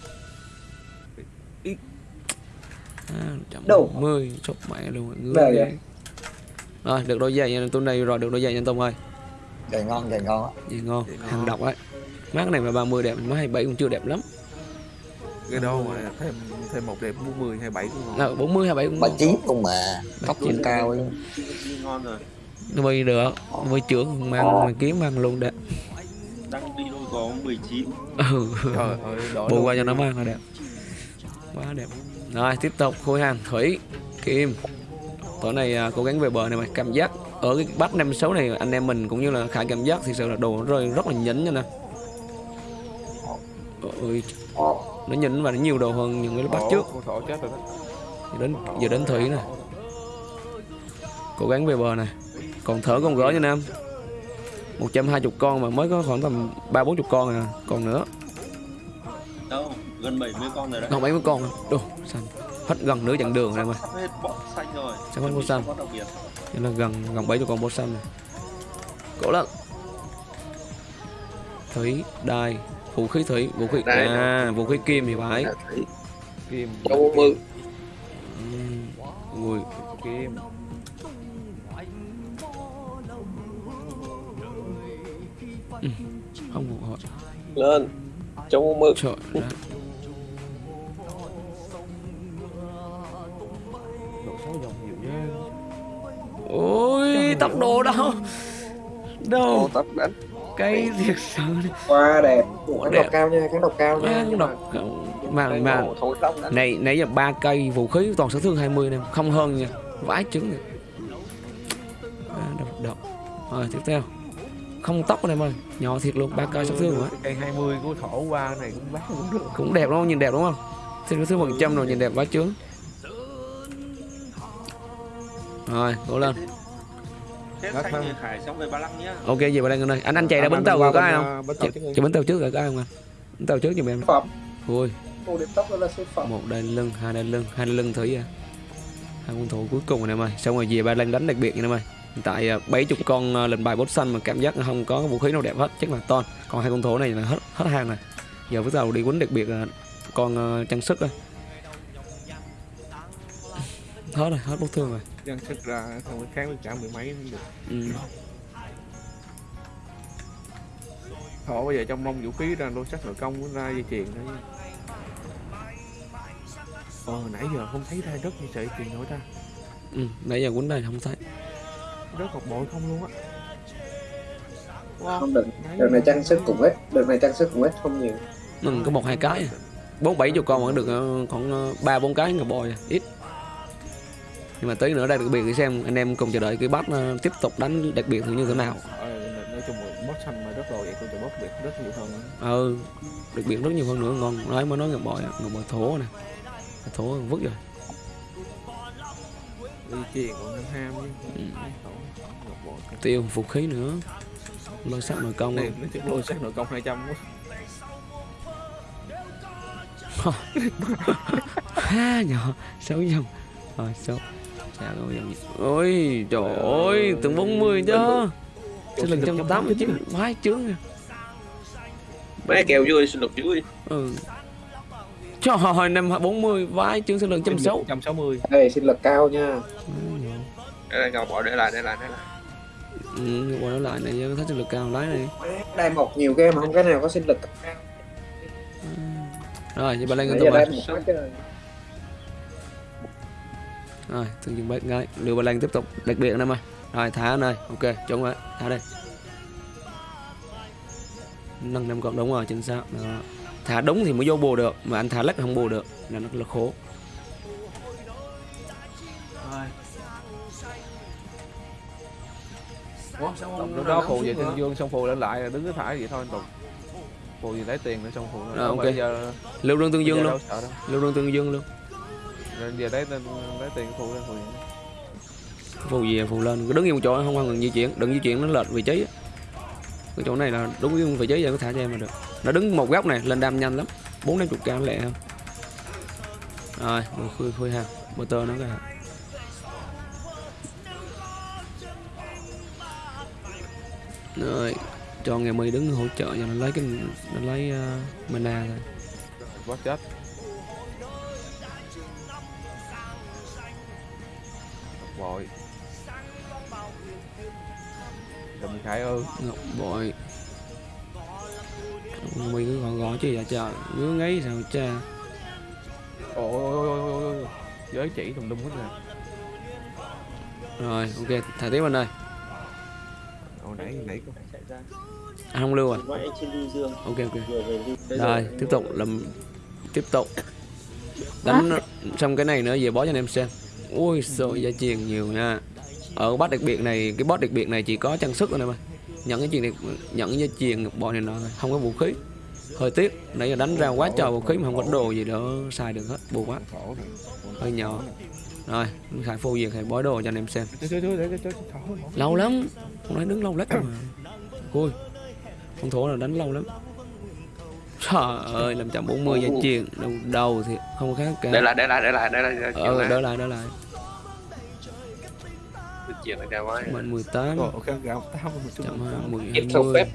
À, trăm Đâu? mười chốt mẹ luôn ngứa vậy? rồi được đôi giày nha tôi này rồi được đôi giày nha Tông ơi. Trời ngon, trời ngon. Gì ngon hàng độc ấy. Mát này mà 30 đẹp má 27 cũng chưa đẹp lắm. Cái đâu mà thêm thêm một đẹp 40 27 cũng ngon. Là 40 27 cũng Bà ngon chín không mà. Tóc trên cao ấy. ngon rồi mới được mới trưởng mang mà kiếm mang luôn đẹp đang đi đôi có 19 ừ. Trời ơi bù đâu qua cho nó mang là đẹp quá đẹp. Rồi tiếp tục khối hàng thủy kim. Tối này à, cố gắng về bờ này mày cảm giác ở cái bắt 56 này anh em mình cũng như là khả cảm giác thì sự là đồ nó rơi rất là nhỉnh nha nè. Ôi nó nhỉnh và nó nhiều đồ hơn những cái bắt trước. rồi giờ đến giờ đến thủy nè. Cố gắng về bờ này còn thở con gỡ nha nam. 120 con mà mới có khoảng tầm ba bốn chục con à. Còn nữa. Đâu gần 70 con rồi đấy. Còn mấy mươi con. Đồ xanh. Hết gần nửa chặng đường rồi mà. Hết bọ xanh rồi. Sắp hết bọ xanh. Nên là gần gần bảy chục con bốt xanh này. Cố lên thủy đai vũ khí thủy vũ khí Đây, à vũ khí kim thì phải. Kim. Châu 40 ui kim lên. Châu 40 trời đất. ôi tốc độ đâu? đâu? Tóc đánh cái thiệt sự Quá đẹp. Đẹp. độc cao nha, kháng độc cao nha nhưng độc. mà- mà này nãy giờ ba cây vũ khí toàn sát thương 20 nè. Không hơn nha. Vãi trứng nè. À, độc độc. Rồi tiếp theo không tóc em ơi nhỏ thiệt luôn ba cây sát thương quá cây 20 của thổ qua này cũng bán cũng được. Cũng đẹp đúng không? Nhìn đẹp đúng không? Thì sát thương phần trăm rồi nhìn đẹp vãi trứng rồi cố lên. Xong về Ba Lăng nhá. ok về bên đây đây. Anh anh chạy ra bến tàu rồi có ai à, không đi. chạy bến tàu trước rồi có ai không anh bến tàu trước giùm em. Phẩm ui. Một đai lưng hai đai lưng hai đai lưng thủy à hai quân thủ cuối cùng rồi em ơi xong rồi về ba lần đánh đặc biệt nha em ơi hiện tại à, bảy chục con à, lệnh bài boss xanh mà cảm giác không có vũ khí nào đẹp hết chắc là ton còn hai con thổ này là hết hết hàng này giờ bắt đầu đi quýnh đặc biệt là con à, trang sức rồi. *laughs* Hết rồi hết bốc thương rồi. Dân sức ra không có kháng được cả mười mấy cũng được. Ừ. thổ bây giờ trong mông vũ khí ra lô sắc nội công cũng ra dây chuyền nha ờ nãy giờ không thấy ra đất như sợi chuyền nổi ra ừ. nãy giờ quýnh đây không thấy đất một bội không luôn á. Wow. Không được Đợt này trang sức cũng ít Đợt này trang sức cũng ít không nhiều. Ừ, có một hai cái. Bốn bảy chục con vẫn được ờ, khoảng ờ, ba bốn cái bòi à. ít. Nhưng mà tí nữa đây đặc biệt để xem anh em cùng chờ đợi cái bắt ờ, tiếp tục đánh đặc biệt như thế nào. Ờ, nói chung là boss xanh mà đất rồi vậy tôi จะ boss biệt rất nhiều hơn. Nữa. ừ đặc biệt rất nhiều hơn nữa ngon. Nói mới nói ngọc bội ngọc bội thố nè. Thố vứt rồi còn ham Ừ. Tiêu vũ khí nữa. Lôi sắt nội công này nó chỉ lôi sắc nội công 200 quá. Ha nhỏ sáu dòng. Rồi sáu chả có dòng. Ôi trời ơi từng 40 chứ. Sinh lực trăm tám mươi chín. vãi chướng nè Mấy kèo vui sinh lực vui. Ừ trời ơi năm bốn mươi vãi chướng sinh lực trăm sáu. 160 Đây sinh lực cao nha. Đây là ngọc bội để lại để lại để lại. Ừ nó lại này thấy sinh lực cao lái này. Đai mọc nhiều game mà không? Cái nào có sinh lực cao? Rồi vậy bà lên quá trời rồi thường dừng bác gái lưu bà lan tiếp tục đặc biệt anh em ơi rồi thả anh ơi ok chuẩn rồi. Thả đây nâng năm con đúng rồi chính xác. Đó. Thả đúng thì mới vô bù được mà anh thả lắc không bù được là nó là khổ. Lúc đó phù về thiên dương xong phù lên lại đứng cái thải vậy thôi anh tùng. Phù gì lấy tiền nữa xong phù Rồi, Đâu ok. bây giờ lưu đương tương dương luôn. lưu đương tương dương luôn. Rồi giờ lấy tên lấy tiền phù lên phù gì phù gì phù lên. Cứ đứng yên một chỗ không cần di chuyển. Đừng di chuyển nó lệch vị trí cái chỗ này là đúng cái vị trí giờ có thả cho em mà được. Nó đứng một góc này lên đam nhanh lắm. Bốn năm chục cam lẹ không? Rồi rồi khui khui ha. Motor nó cái rồi cho ngày mười đứng hỗ trợ cho nó lấy cái nó lấy uh, mana rồi. Quá chết. Ư ngọc bội. Mày cứ gõ gõ chứ dạ trời ngứa ngáy sao cha? Ôi ôi ôi ôi ôi Giới chỉ tùm lum hết rồi. Rồi ok. Thả tiếp anh ơi. Hồi nãy nãy có anh không lưu à trên lưu dương. Ok ok. Rồi tiếp tục làm tiếp tục. Đánh xong cái này nữa về bó cho anh em xem. Ui sợ gia truyền nhiều nha. Ở boss đặc biệt này cái boss đặc biệt này chỉ có trang sức thôi em ơi nhận cái chuyện này nhận truyền ngọc bội này thôi. Không có vũ khí. Hơi tiếc. Nãy giờ đánh ra quá trời vũ khí mà không có đồ gì đỡ xài được hết. Buồn quá. Hơi nhỏ. Rồi khải phô việc khải bói đồ cho anh em xem. Lâu lắm. Con nói đứng lâu lắm mà. Ui. Con thổ là đánh lâu lắm. Trời ơi làm chậm 40 gia truyền đầu đầu thì không có khác cả. Để lại để lại để lại để lại ờ đỡ lại đỡ lại Chuyện này cao quá. Mạnh 18 Ồ, ok gạo tám một chút chậm 10 Tiếp theo phép.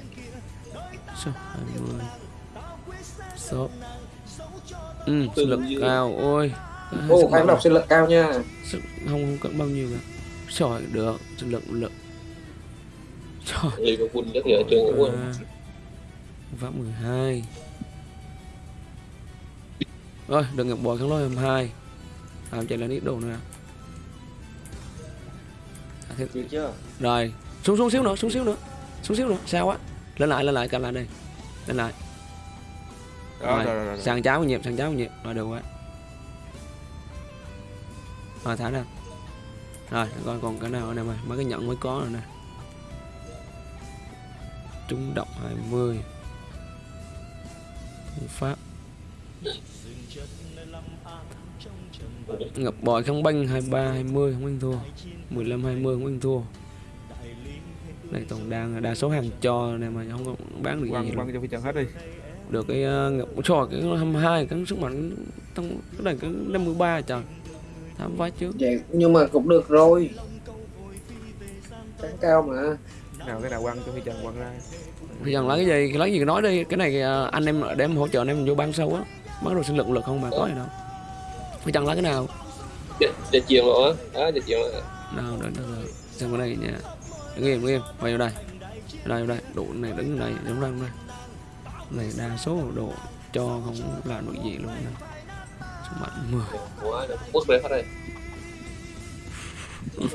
20 20 shop ừ sinh lực cao. Ôi. Ô Sức kháng độc sinh lực cao nha. Sức không không cần bao nhiêu cả. Trời được. Sinh lực lực. Trời rất trường của à, pháp 12 rồi đừng ngập bò kháng lôi 22 à, chạy lên ít đồ nữa Được chưa? rồi xuống xuống xíu nữa xuống xíu nữa xuống xíu nữa sao á? Lên lại lên lại cầm lại đây lên lại. Đó, rồi, rồi, rồi, rồi. sang cháo nhịp sang cháo nhịp. Rồi được quá rồi thả ra. Rồi coi còn cái nào nữa mày mấy cái nhận mới có rồi nè. Trúng động 20 Phương pháp ngập bòi không banh 23 20 không anh thua. 15 20 không anh thua. Này tổng đang đa số hàng cho này mà không có bán được gì quăng luôn quăng cho phi hết đi. Được cái uh, ngập trò cái 22 cái sức mạnh tăng cái này cái 53 trời. Thám vái trước vậy nhưng mà cũng được rồi. Kháng cao mà. Nào cái nào quăng cho phi trần quăng ra. Thì rằng lấy cái gì lấy gì nói đi. Cái này ờ, anh em để em hỗ trợ anh em vô ban sâu á. Bắt đầu sinh lực lực không mà có gì đâu phải chẳng lấy cái nào? Để chiều rồi á. Đó để chiều rồi nào đợi đợi xem cái này nha đứng im đứng im vào đây. Đây đây. Độ này đứng này đứng đây đây. Này đa số độ cho không làm được gì luôn sức mạnh 10 Quá Quốc hết đây. *laughs*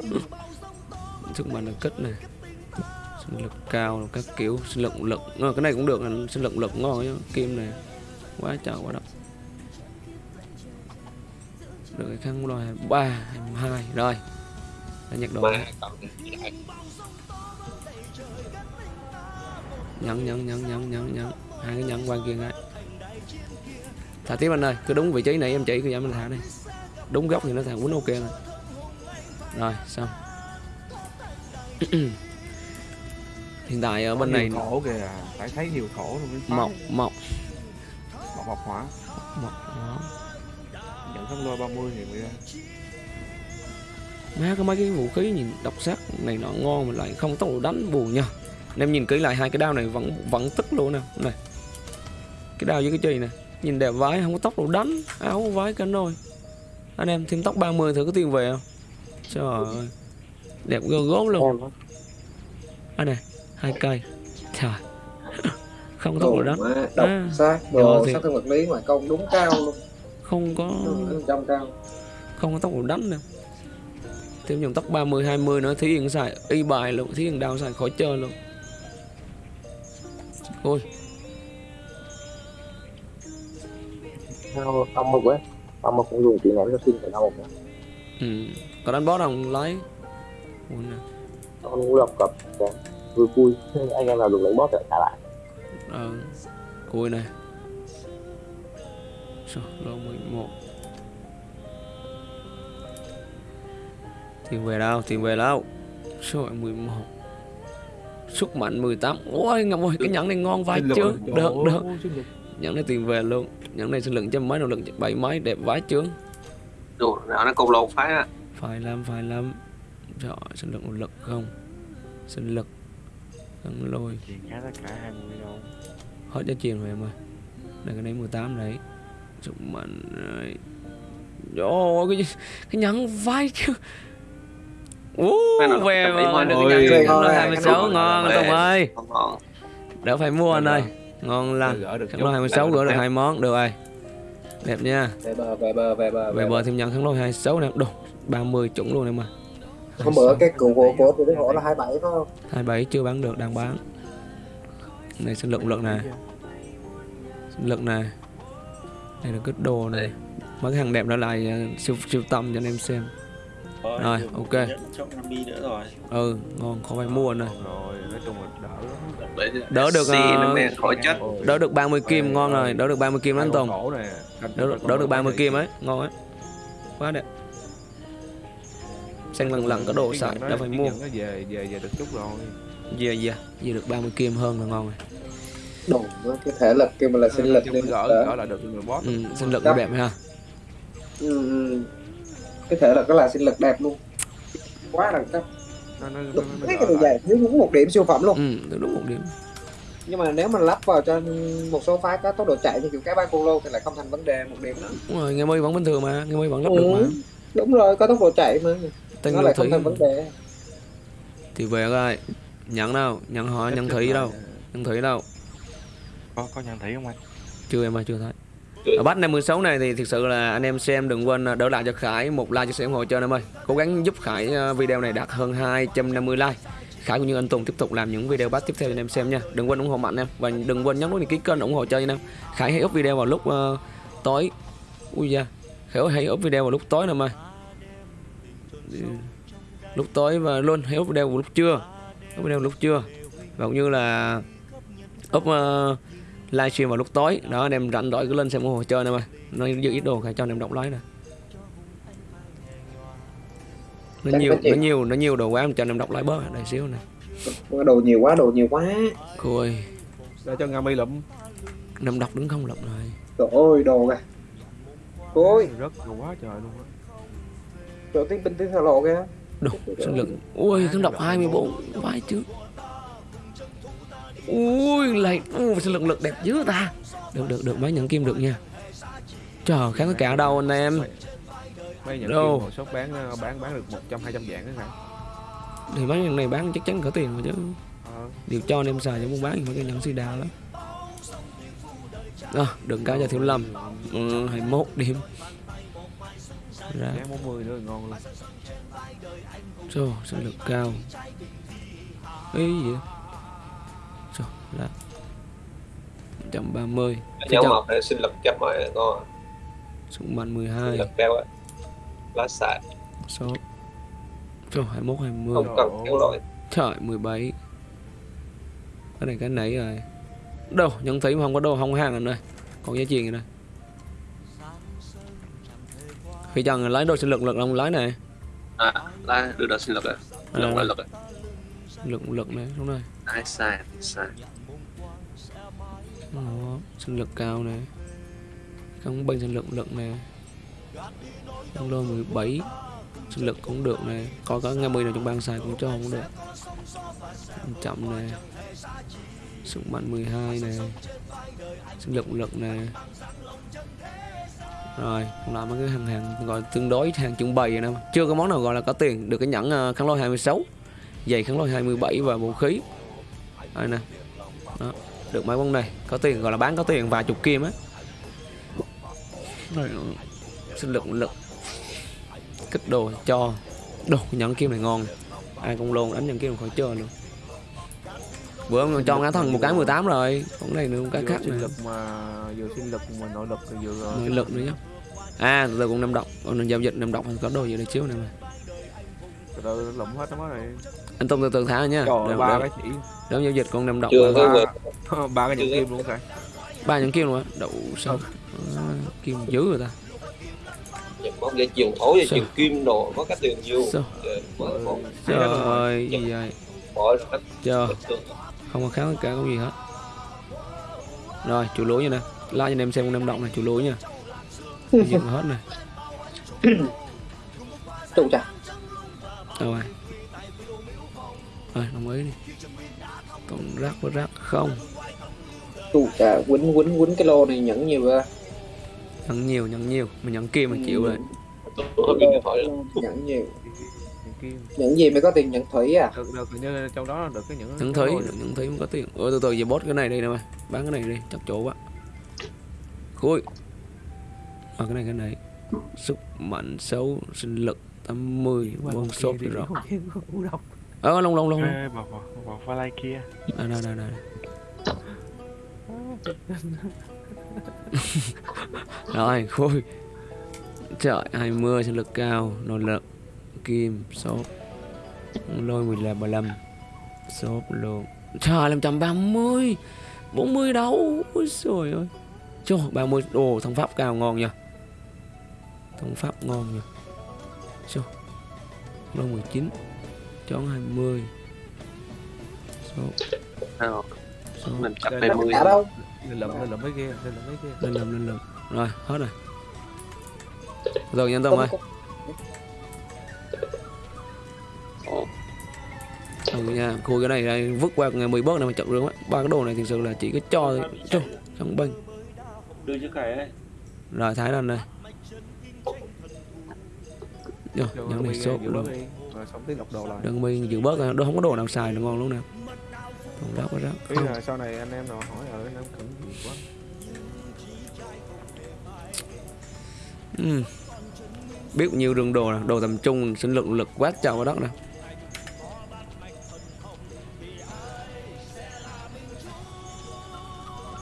Sức mạnh là kích này sinh lực cao các kiểu. Sinh lực lực. Ờ, cái này cũng được sinh lực lực ngon chứ kim này. Quá trời quá đất được cái khăn rồi ba hai rồi. Đã nhặt đồ. Còn nhấn nhấn nhấn nhấn nhấn nhấn. Hai cái nhấn quan kia ngay. Thả tiếp anh ơi cứ đúng vị trí này em chỉ cứ giảm mình thả đi. Đúng góc thì nó thả quýnh ok rồi rồi xong. *clears throat* Hiện tại ở bên này thổ kìa phải thấy nhiều thổ rồi mới mọc mọc mọc mọc hỏa mọc đó kháng lôi 30 thì mới ra má có mấy cái vũ khí nhìn độc sắc này nó ngon mà lại không tốc độ đánh buồn nha. Anh em nhìn kỹ lại hai cái đao này vẫn vẫn tức luôn nè. Này cái đao với cái chì nè nhìn đẹp vái không có tốc độ đánh áo vái cánh rồi anh em thêm tóc 30 thử có tiền về không? Trời ơi đẹp gơ gốm luôn. Anh này hai cây. Trời *laughs* không có tốc độ đánh. Đồ má, độc À. sát Rồi đồ thì- sát thương vật lý ngoài công đúng cao luôn không có không có tốc độ đánh nè thêm dòng tóc 30 20 nữa thí hiện xài y bài luôn thí hiện đao xài khỏi chơi luôn. Ôi. Tâm mục ấy tâm mục cũng dùng kỹ ném cho sinh phải mục nữa ừ. còn đánh boss không lấy. Ôi nè. Con cũng cập kìa. vui vui. Anh em nào dùng lấy boss lại trả lại. Ờ cùi này Sao, lô 11 tiền về đâu? Tiền về đâu? Số 11 sức mạnh 18 ôi ngọc ơi cái nhẫn này ngon vai lực chưa? rồi. được được. Nhẫn này tiền về luôn. Nhẫn này sinh lực trăm mấy động lực bảy mấy đẹp vái chưa? Đồ nào nó cùng lột phái á. Phải làm phải làm trời sinh lực lực không? Sinh lực. Thắng lôi. Thì khá tất cả 20 đâu hết giá tiền rồi em ơi. Đây cái này 18 đấy sức mạnh rồi Ồ, cái cái nhẫn vai chứ. Ú, về mà được cái nhẫn ngon ngon này, 26 cái ngon ngon Tùng ơi. đỡ phải mua anh ơi. Ngon lành. Khăn lôi 26 gỡ được hai món được rồi. Đẹp nha. Về bờ về bờ về bờ về bờ thêm nhận khăn lôi 26 nè. Đồ 30 chuẩn luôn em mà hôm bữa cái cụ của của tụi hổ là 27 phải không? 27 chưa bán được đang bán. Này sinh lực lực này sinh lực này đây là cái đồ này. Mấy cái hàng đẹp đó lại ờ, siêu siêu tâm cho anh em xem. Rồi, được ok. nữa rồi. Ừ ngon không phải mua rồi là đỡ được, Ôi, đỡ được 30 kim ngon rồi đỡ được 30 kim anh Tùng. đỡ, được- đỡ được 30 kim ấy ngon ấy. Quá đẹp. Xanh lần lần có đồ xài đã phải mua. về về về được chút rồi. Về về. Về được 30 kim hơn là ngon rồi đồ nó cái thể lực kêu mà là sinh lực nên gỡ gỡ lại được người boss ừ, sinh lực nó đẹp ha. Ừ, ừ. cái thể lực đó là sinh lực đẹp luôn. Quá đẳng cấp. Nó nó nó đúng cái đồ dài thiếu đúng một điểm siêu phẩm luôn. Ừ đúng một điểm. Nhưng mà nếu mà lắp vào cho một số phái có tốc độ chạy như kiểu cái ba cô lô thì lại không thành vấn đề một điểm đó. Đúng rồi nghe mây vẫn bình thường mà nghe mây vẫn lắp được mà. ừ, đúng rồi có tốc độ chạy mà. Tên nó lại thủy. không thành vấn đề. Thì về rồi nhận đâu? Nhận họ nhận thủy đâu? Nhận thủy đâu có có nhận thấy không anh? Chưa em ơi chưa thấy. Ở bắt 56 này thì thực sự là anh em xem đừng quên à, đỡ lại cho Khải một like cho sẻ ủng hộ cho anh em ơi. Cố gắng giúp Khải à, video này đạt hơn 250 like. Khải cũng như anh Tùng tiếp tục làm những video bắt tiếp theo cho anh em xem nha. Đừng quên ủng hộ mạnh em và đừng quên nhấn nút đăng ký kênh ủng hộ cho anh em. Khải hay up video vào lúc uh, tối. Ui da Khải hay up video vào lúc tối nè em ơi. Lúc tối và luôn hay up video vào lúc trưa. Up video vào lúc trưa. Và cũng như là up uh, livestream vào lúc tối. Đó anh em rảnh rỗi cứ lên xem ủng hộ chơi nè mà nó giữ ít đồ Khải cho anh em đọc lái nè. Nó Chắc nhiều nó nhiều nó nhiều đồ quá em cho anh em đọc lái bớt đây xíu nè. Đồ nhiều quá đồ nhiều quá. Ôi, để cho Nga mi lụm. Năm đọc đứng không lộng rồi. Trời ơi đồ kìa. Ôi rất quá trời luôn á. Chỗ tiếng binh tiếng thờ lộ kìa. Đồ sinh lực ui kháng đọc 24 vãi chứ ui lại ui sinh lực lực đẹp dữ ta. Được được được mấy nhận kim được nha. Trời kháng tất cả đâu anh em? Mấy nhận Đâu? kim bán ờ, bán bán được 100 200 dạng đó cả thì mấy nhận này bán chắc chắn có tiền rồi chứ. Ờ. điều cho anh em xài cho muốn bán thì mấy cái nhận xì đào lắm. À, đừng cao cho thiếu lâm. Ừ, 21 điểm. Ra. Giá 40 nữa ngon luôn. Trời, sinh lực cao. Ý gì vậy? Là 130 Nhóm mọc để sinh lực chấp mọi con Súng sinh 12 lực cao á lá xài số. Trời, 21, 20 không cần kéo lỗi. Trời, 17 Cái này cái nãy rồi. Đâu, nhận thấy mà không có đâu, không có hàng rồi đây Còn giá tiền rồi đây Khi chồng lái đồ sinh lực lực không lái này. À lá đưa đợt sinh lực à À. lực là lực. À Lực lực này, đúng rồi ai sai sai đó, sinh lực cao này. Không bên sinh lực lực này. Không lô 17 sinh lực cũng được này. Có cả nghe mươi nào trong bang xài cũng cho không được. Chậm này. Sức mạnh 12 này. Sinh lực lực này. Rồi còn lại mấy cái hàng hàng gọi tương đối hàng trưng bày rồi nè. Chưa có món nào gọi là có tiền. Được cái nhẫn ờ, kháng lôi 26 giày kháng lôi 27 và vũ khí. Đây nè. Đó được mấy món này có tiền gọi là bán có tiền vài chục kim á. Sinh lực lực. Kích đồ cho. Đồ nhận kim này ngon. Ai cũng luôn đánh nhận kim khỏi chơi luôn. Bữa ông cho ngã thần một cái 18 rồi. Còn này nữa một cái khác nữa. lực mà vừa sinh lực mà nội lực thì vừa nội lực nữa nhá. À từ từ cũng năm độc còn giao dịch năm độc có đồ gì đây chiếu này mà. Từ từ lụm hết nó này anh tông từ từ thả nha. Trời ba cái chỉ đừng giao dịch con mà. có ba. ba cái nhận kim luôn cả ba những kim luôn á. Đậu sao? À, kim dữ rồi ta. Dây chuyền thổ dây Sao? chuyền kim đồ có cái tiền nhiều? Ờ, trời ơi gì vậy? Chờ. Bình thường. Không có kháng cả có gì hết. Rồi chủ lúa nha nè. Like cho anh em xem con năm động này chủ lúa nha. Dừng hết này *coughs* trụ chà đâu rồi rồi đồng ý đi còn rác với rác không trụ chà quýnh quýnh quýnh cái lô này nhẫn nhiều ra nhận nhiều nhận nhiều mình nhận kim mà chịu rồi nhẫn nhiều nhận gì mới có tiền nhẫn thủy à được được hình như trong đó được cái những nhận thấy nhận thấy không có tiền ôi từ từ về bốt cái này đi nè mày bán cái này đi chắc chỗ quá khui à, cái này cái này sức mạnh xấu sinh lực 80 bông sốt rồi ờ lông lông lông Ê, bỏ bỏ bỏ qua like kia. Đây đây đây đây. *laughs* Rồi khui. Trời 20 sinh lực cao nội lực kim sốt lôi 15 35 sốt luôn trời 530 40 đâu? Ôi trời ơi. Trời 30 đồ thông pháp cao ngon nha. Thông pháp ngon nha. Trời lôi 19 chón 20 sốt Nào, sốt mình chặt Đây đây là mươi đâu? Lên lụm lên lụm mấy kia lên lụm mấy kia lên lầm lên lầm rồi hết rồi. Rồi nhân tông ơi. Đâu nha khui cái này ra vứt qua ngày 10 bớt này mà chậm á. Ba cái đồ này thực sự là chỉ có cho cho trong bênh đưa chữ cái ấy. Rồi thái lên đây. Rồi, nhận này giữ luôn rồi xong tiếp đọc đồ lại. Đừng mi dự bớt rồi, đâu không có đồ nào xài được ngon luôn nè. Còn rác quá rác. Ý là sau này anh em nào hỏi ở anh em cần gì quá. Ừ. biết nhiêu rừng đồ nè đồ tầm trung sinh lực lực quát chào vào đất nè.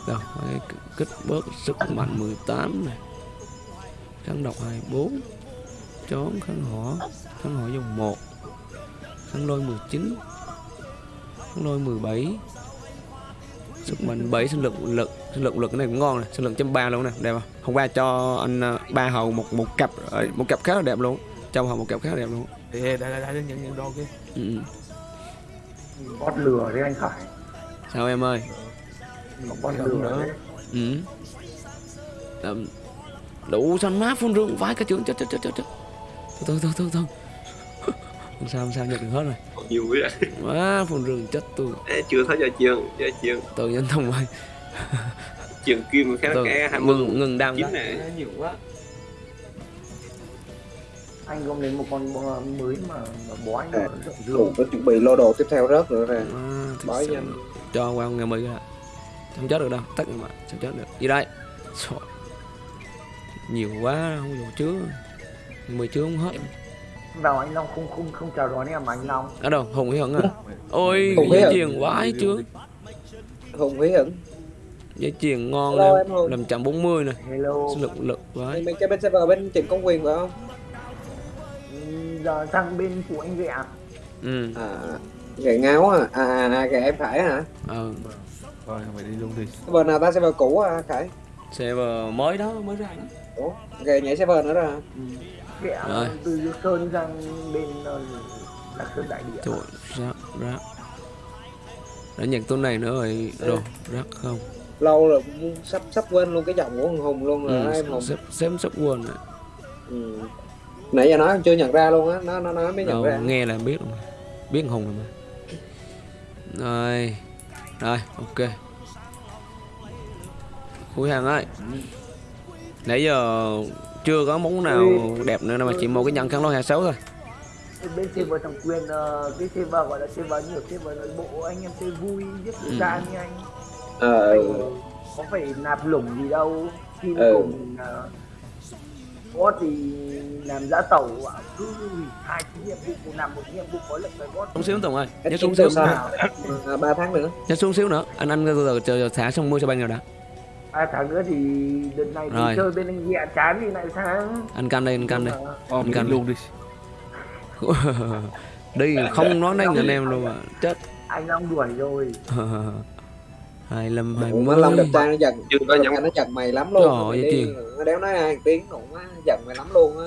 Rồi cái kích bớt sức mạnh 18 này. Kháng độc 24 chón kháng hỏa. Kháng hỏa dòng 1 kháng lôi 19 kháng lôi 17 sức mạnh 7 sinh lực lực sinh lực lực cái này cũng ngon này sinh lực trăm ba luôn nè đẹp không? Hôm qua cho anh à, ba hầu một một cặp rồi, một cặp khá là đẹp luôn. Cho hầu một cặp khá là đẹp luôn. Đây đây đây những những đồ kia. Ừ. bót lừa đấy anh Khải. Sao em ơi? Bót lừa nữa. đấy ừ. Đậm. đủ xanh má phun rương vãi cả trường chết chết chết chết chết. Thôi thôi thôi thôi không sao không sao nhận được hết rồi? Còn nhiều quá má phun rương chết tôi. Ê, chưa thấy cho trường cho trường. Tôi nhân thông ơi trường kim khá tôi cái hai mươi ngừng ngừng đam này. Nhiều quá. Anh gom đến một con mới mà, mà bó anh À, dương có chuẩn bị lô đồ tiếp theo rớt nữa ra. À, sự. nhanh. cho qua ngày mười ra không chết được đâu tắt rồi mà sao chết được. Gì đây? Trời. nhiều quá không đủ chứa. Mười chứa không hết vào anh Long không không không chào đón em mà anh Long. Ở đâu? Hùng hận à? Ôi dây Hận. chuyền quá chưa Hùng Hí Hửng. Dây chuyền ngon Hello, em làm chậm 40 nè. Hello. Lực lực quá Mình chơi bên server bên Trịnh Công Quyền phải không? Ừm, giờ sang bên của anh rẻ ừ. À, gậy ngáo à? À, à, à gậy em Khải hả? ờ Rồi mày đi luôn đi Server nào ta? Server cũ à Khải? server mới đó mới ra đó. Ủa, gậy nhảy server nữa rồi hả? Rồi. từ Sơn sang bên ờ, Lạc Sơn Đại Địa. Trời rác rác. Đã nhận tuần này nữa rồi rồi rác không? Lâu rồi cũng sắp sắp quên luôn cái giọng của thằng Hùng luôn rồi em ừ, Hùng? xếp xếp sắp quên rồi. Ừ. Nãy giờ nói chưa nhận ra luôn á, nó nó nói mới nhận đâu ra. nghe là biết rồi biết hùng rồi mà. Rồi rồi ok. Khui hàng ơi nãy giờ chưa có món nào đẹp nữa mà chỉ một cái nhân khăn lôi 26 thôi bên server thằng quyền ờ, cái server gọi là server nhiều server nội bộ anh em chơi vui giết Ừ. ừ. ra như anh Ờ, có phải nạp lủng gì đâu khi Ừ. cùng uh, bot thì làm giá tàu cứ hai cái nhiệm vụ một làm một nhiệm vụ có lệnh với bot xuống xíu tùng ơi nhớ xuống xíu? À, 3 tháng nữa nhớ xuống xíu nữa anh anh từ từ chờ thả xong mua cho ban nào đã hai tháng nữa thì đợt này Rồi. chơi bên anh nhẹ chán thì lại sang. Anh canh đây anh canh đây. Ờ, Anh mày cần đi luôn đi. Đi *laughs* không nói đánh anh em luôn mà. Chết. Anh Long đuổi rồi. *laughs* Hai lâm hai Ủa, má Long đẹp trai nó giận. Chưa có nhận nó giận mày lắm luôn. Trời ơi, chuyện. Nó đéo nói hai tiếng nó cũng giận mày lắm luôn á.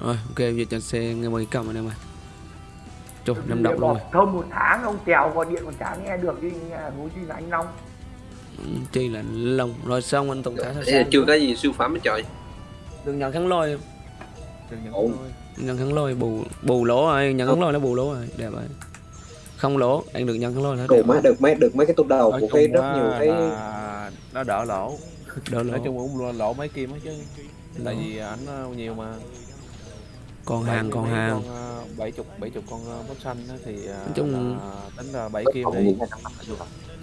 Rồi ok giờ cho xe nghe mời cầm anh em ơi. Chục năm động luôn. rồi Thôi một tháng ông Tèo gọi điện còn chả nghe được đi hối gì là anh Long chi là lông rồi xong anh tùng thả sao sao chưa có gì siêu phẩm hết trời. Đừng nhận kháng lôi. Đừng nhận kháng lôi. Bù bù lỗ rồi nhận kháng lôi nó bù lỗ rồi đẹp rồi. Không lỗ anh được nhận kháng lôi Đủ đẹp mấy, được mấy, được mấy cái tung đầu Nói của cái rất nhiều cái nó đỡ lỗ. Đỡ lỗ. Nói chung cũng lỗ- lỗ mấy kim hết chứ. Tại vì ảnh ờ, nhiều mà. Còn hàng còn hàng bảy chục bảy chục con ờ, bắp xanh á thì ờ, chung- là tính là bảy kim đi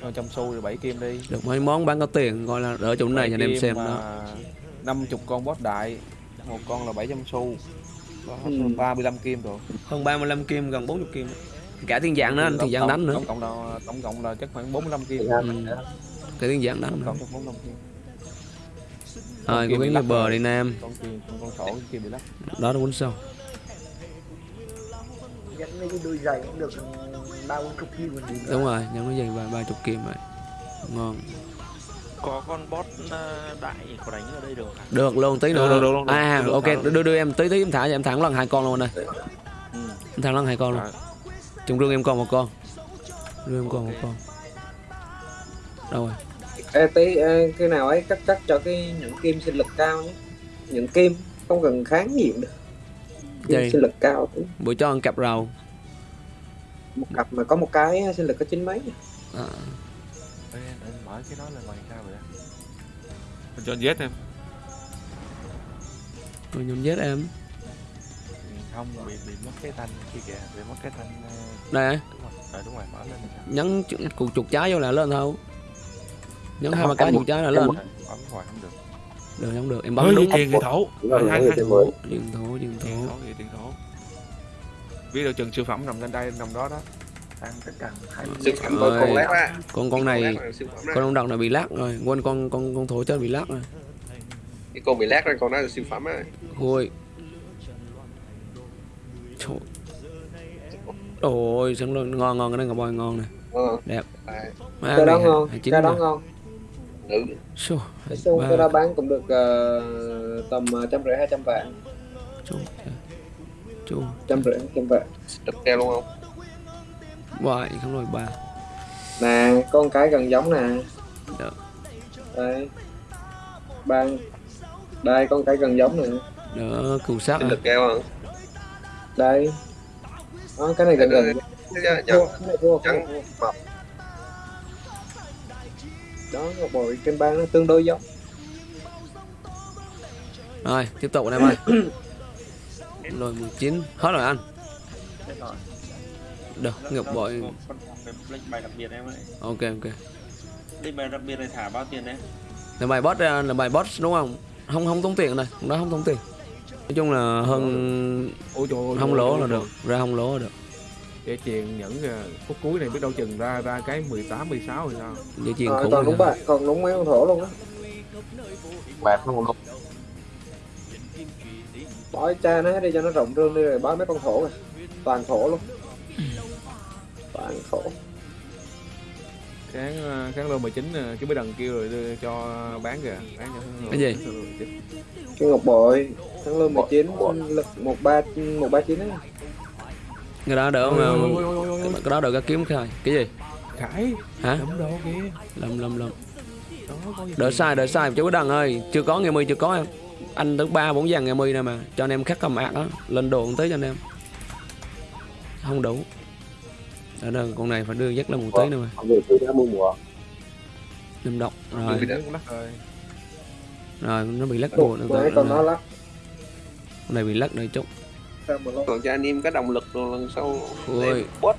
Cho trăm xu thì bảy kim đi. Được mấy món bán có tiền gọi là đỡ chỗ này cho anh em xem đó. năm chục con boss đại một con là 700 xu. Ừ. 35 kim rồi. Hơn 35 kim gần 40 kim. Cả thiên dạng nữa anh thiên dạng đánh nữa. Tổng cộng là tổng cộng là chắc khoảng 45 kim. Ừ. cái thiên dạng đánh cộng 45 kim. Rồi cái lắc bờ rồi. đi nam. Con kim con, sổ kim bị lắc. Đó là quấn sâu. Nhận mấy cái đôi giày cũng được ba bốn chục kim còn gì nữa đúng rồi dày ba ba chục kim rồi. Ngon. Có con bot ờ, đại có đánh ở đây được à? được luôn tí nữa. Được, được, được, được. à Được, ok đưa đưa em tí tí em thả cho em thẳng lần hai con luôn anh ơi. Ừ. em thẳng lần hai con luôn. Rồi. trong rương em còn một con. Rương em còn một con. Đâu rồi? Ê, tí ê, cái nào ấy cắt cắt cho cái những kim sinh lực cao nhé. Những kim không cần kháng gì cũng được. Kim sinh lực cao. Tí. bữa cho ăn cặp rau một cặp mà có một cái sinh lực có chín mấy. À, Ê, anh, anh mở cái đó là bằng sao vậy? Anh cho anh Z em. Rồi nhóm giết em. Không bị bị mất cái thanh kia kìa bị mất cái thanh ờ, đây. đúng rồi Ờ, đúng rồi mở lên nhấn cục chuột trái vô là lên thôi. Nhấn hai Không, ba cái em chuột trái là lên. bấm hoài không được. Được không được. Em bấm đúng. tiền thổ. Đúng hai tiền thổ. Mới. điện thổ. Điện thổ thổ vậy tiền thổ biết đâu chừng siêu phẩm nằm lên đây nằm đó đó. Tăng tất cả hai siêu phẩm Rồi. lát á. Con con này Lát con ông đằng này bị lắc rồi. Quên con con con thổ chết bị lắc rồi. Cái con bị lát rồi con đó là siêu phẩm á. Ôi. Trời. ôi sẵn luôn ngon ngon cái này ngọc bòi ngon nè. Ờ. Đẹp. À, cái đó ngon cái đó ngon. Nữ Xô, cái đó bán cũng được ờ, tầm ờ, trăm rưỡi hai trăm vạn chú, trăm rưỡi trăm vạn. Đập keo luôn không? Bảy không rồi ba. Nè con cái gần giống nè. Được. đây. Ban đây con cái gần giống nè. Đỡ cừu sát sinh à. lực keo không? Đây. Đó, cái này gần gần. trắng mập đó ngọc bội trên ban nó tương đối giống. Rồi tiếp tục anh em ơi *clears throat* rồi 19 hết rồi anh. Rồi. được ngọc bội. Con- con cái lệnh bài đặc biệt em ơi. Ok ok. Lệnh bài đặc biệt này thả bao tiền đấy? Là bài boss ra là bài boss đúng không? Không không tốn tiền này đó không tốn tiền. Nói chung là hơn ôi trời ơi, không lỗ là được ra không lỗ là được. Để chèn nhẫn à, phút cuối này biết đâu chừng ra ra cái 18 16 rồi sao? Dây chuyền Ờ, khủng còn đúng bạn còn đúng mấy con thổ luôn á. Bạc nó một bói cha nó hết đi cho nó rộng rương đi rồi bói mấy con thổ rồi toàn thổ luôn. Toàn thổ. Kháng à, kháng lô 19 à, cái mấy đằng kia rồi đưa cho bán kìa. Bán cho kháng lô Cái gì? 19. cái ngọc bội thắng lương 19 lực một ba một ba chín ấy. Cái đó ôi, ôi. cái đó đỡ cái kiếm khai. Cái gì? Khải. Hả? Đồ kìa. Đó có gì đỡ sai đỡ sai chú đằng ơi. Chưa có nghe mi chưa có em anh tới ba bốn dàn nghe mi nè mà. Cho anh em khắc cầm ạc đó. Lên đồ tí cho anh em. Không đủ. Ở đây con này phải đưa dắt lên một tí nữa mà. Năm độc. Rồi. Rồi. Rồi nó bị lắc bộ nữa con nó. con lắc. Này bị lắc đây chút. Còn cho anh em có động lực rồi lần sau bot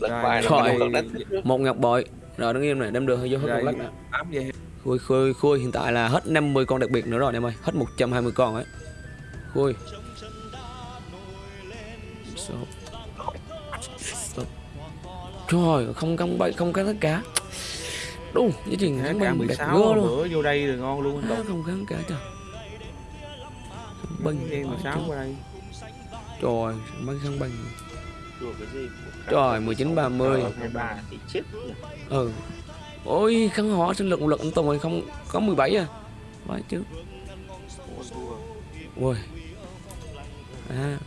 lật Rồi, bài nữa. một ngọc bội. Rồi đứng im này đem được vô hết Rồi. một lắc nè. ám vậy khui khui khui hiện tại là hết 50 con đặc biệt nữa rồi anh em ơi. Hết 120 con ấy. Khui Số. Stop. trời không không bay không cái tất cả. Đúng với chuyện cả binh đẹp 16 gơ luôn. bữa vô đây rồi ngon luôn. Tùng không kháng cả trời. Binh đen 16 qua đây. Trời đùa cái gì? Trời 19 30 hai ba thì chết ừ ôi kháng hỏa sinh lực một lực anh Tùng ơi không có 17 à? Phải chứ. Ui à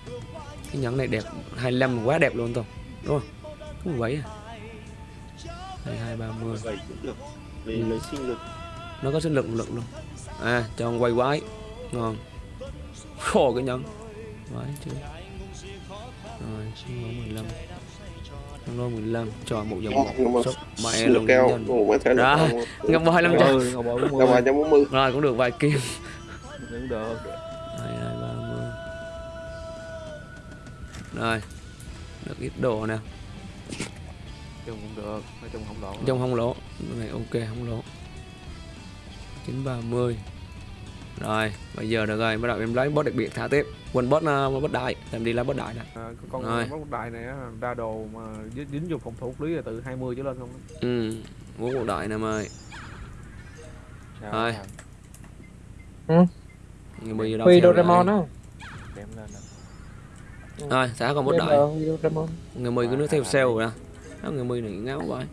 cái nhẫn này đẹp 25 quá đẹp luôn Tùng đúng không? Có 17 à? 22 30 vậy cũng được vì lấy sinh lực. Nó có sinh lực một lực luôn. À cho ông quay quái. Ngon. Khổ cái nhẫn. Quái chứ. Rồi sinh lỗ 15 lỗ 15 cho một mà một sốc mẹ luôn keo không. ngập vào 500 ừ ngọc bội cũng Ra vài mua trăm bốn mươi. Rồi cũng được vài kim. Cũng được hai hai ba mươi rồi được ít đồ nè. Chung cũng được nói chung không lỗ trong không lỗ. Cái này ok không lỗ. chín ba mươi. Rồi bây giờ được rồi bắt đầu em lấy boss đặc biệt thả tiếp quên boss uh, boss đại em đi lấy boss đại nè. À, con Rồi. móc đại này ra đồ mà dính, dính vô phòng thủ lý là từ 20 trở lên không ừ muốn boss đại nè mời Sao Rồi. làm? người bây giờ đâu Huy Doraemon rồi. á. Đem lên nè. Rồi thả con boss Đem đại? người mười cứ nước theo sale rồi nè. Đó người mười này ngáo vậy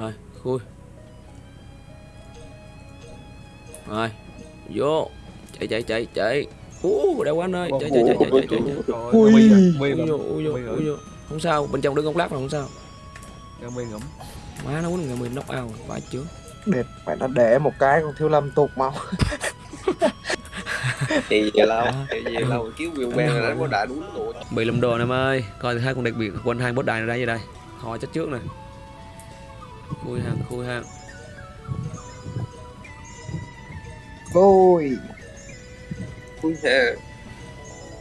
rồi khui. Rồi vô chạy chạy chạy chạy. Ú, đeo quá anh ơi chạy chạy chạy chạy chạy chạy. Ui. Không sao bên trong đứng góc lát mà không sao. Mi ngậm. má nó quýnh người mười knock out vãi chướng đẹp phải nó để một cái con thiếu lâm tụt máu. *laughs* Thì về lâu thì về lâu kiếm nguyên ben là đánh có đại đúng tụi bị lầm đồ anh em ơi. Coi hai con đặc biệt quân hai bốt đài này đây vậy đây. Họ chết trước này khui hàng khui hàng. Ôi Ui, thế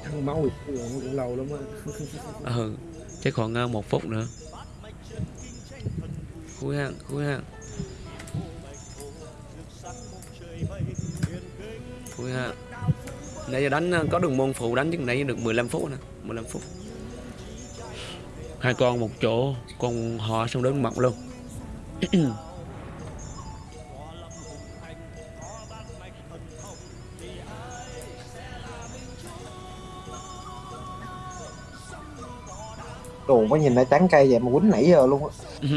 Thằng máu cũng lâu lắm á. Ừ *laughs* chắc còn ờ, một phút nữa. Khui hàng khui hàng khui hàng nãy giờ đánh ờ, có đường môn phụ đánh chứ nãy giờ được 15 phút nè 15 phút. Hai con một chỗ con họ xong đến mặt luôn *clears throat* Đồ có nhìn nó trắng cây vậy mà quýnh nãy giờ luôn á. *laughs*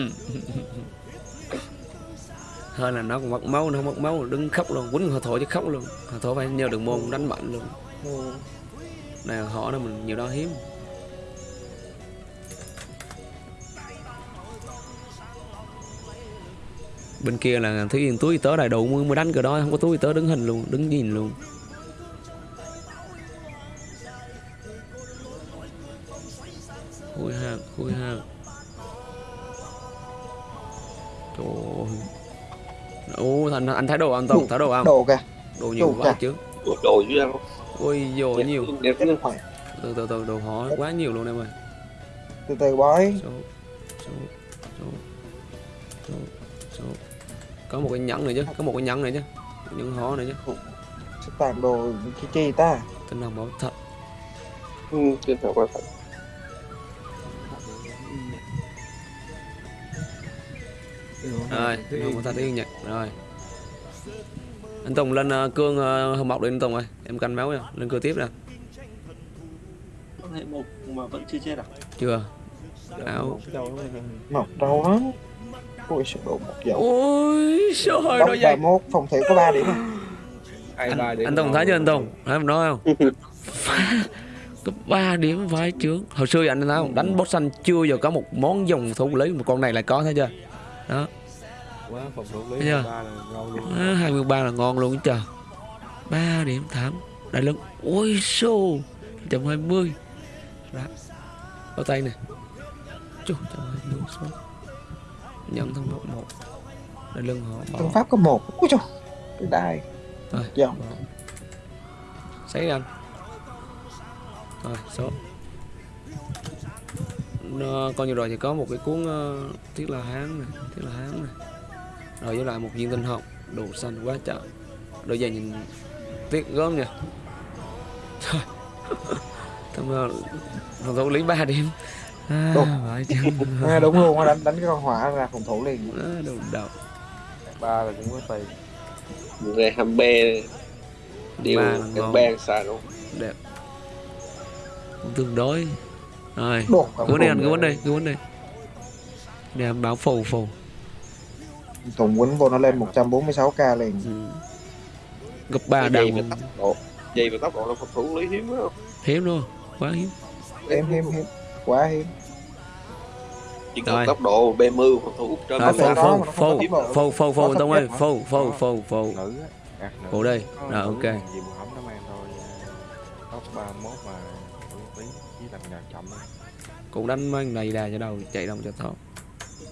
Hơn là nó còn mất máu nó không mất máu đứng khóc luôn quýnh họ thổi chứ khóc luôn. Họ thổi phải nhờ đường môn đánh mạnh luôn. Này họ nó mình nhiều đó hiếm. Bên kia là thấy yên túi tớ đầy đủ mới mới đánh cái đó không có túi tớ đứng hình luôn đứng nhìn luôn thành anh thấy đồ anh tổng thấy đồ không? Đồ kìa. Đồ nhiều đồ quá kìa. chứ. Đồ dữ lắm ôi dồi nhiều. đẹp Cái khoảng từ từ từ đồ họ quá nhiều luôn em ơi. Từ từ bói. Số số số số số. Có một cái nhẫn này chứ có một cái nhẫn này chứ. Nhẫn họ này chứ. Sắp tàn đồ chi chi ta? Tinh thần bảo thật ừ, trên thật là thật rồi tinh thần bảo thật tiếng nhật rồi anh Tùng lên uh, cương uh, hồng mọc đi anh Tùng ơi. Em canh máu nha. Lên cưa tiếp nè. Con hệ mộc mà vẫn chưa chết à? chưa. Áo Mọc đâu lắm Ôi sao độ một dầu ôi Bóc nó dày 31 phòng thủy có 3 điểm. Anh, anh Tùng thấy chưa anh Tùng? thấy mình nói không? *laughs* Có 3 điểm vai trướng hồi xưa anh thấy không? Đánh boss xanh chưa giờ có một món dòng thủ lý một con này lại có thấy chưa? Đó quá phòng thủ lý ba là ngon luôn. À, 23 là ngon luôn trời. 3 điểm thảm đại lưng ôi xô. 120 đó bao tay nè. Chú 120 số nhận thông một một. Đại lưng họ bỏ. Pháp có một. Ui trời Cái đai. Rồi. Dạ. bỏ. sấy anh. Rồi số. Nó, coi như rồi thì có một cái cuốn uh, thiết là hán này thiết là hán này rồi với lại một viên tinh hồng đồ xanh quá trời. Đôi giày nhìn tiếc gớm nha. Trời. *laughs* thằng uh, thằng thủ lý 3 điểm. À, chứ. *laughs* À, Đúng luôn đánh, đánh cái con hỏa ra phòng thủ liền. À, đồ đầu ba là cũng có tiền. Về hàm bê. Điều cái bang xài luôn. Đẹp. Cũng tương đối. Rồi. Cứ vấn đề anh cứ vấn đề cứ vấn đề. Để em báo phù phù Tùng quýnh vô nó lên 146k liền. Ừ. gấp ba Cái đầu gì mà tốc độ. Gì mà tốc độ là phòng thủ lý hiếm đó hiếm luôn quá hiếm. Hiếm hiếm hiếm. Quá hiếm. Chỉ cần Rồi. tốc độ B mưu phòng thủ trên không phù tốc độ. phù phù phù Nó tông ơi nữ á gạt nữ Ủa đây, rồi, ok. gì mà hổng nó mang thôi tóc 31 mà thủ tí với làm nhà chậm á. cũng đánh mấy này đà cho đầu chạy đông cho thoát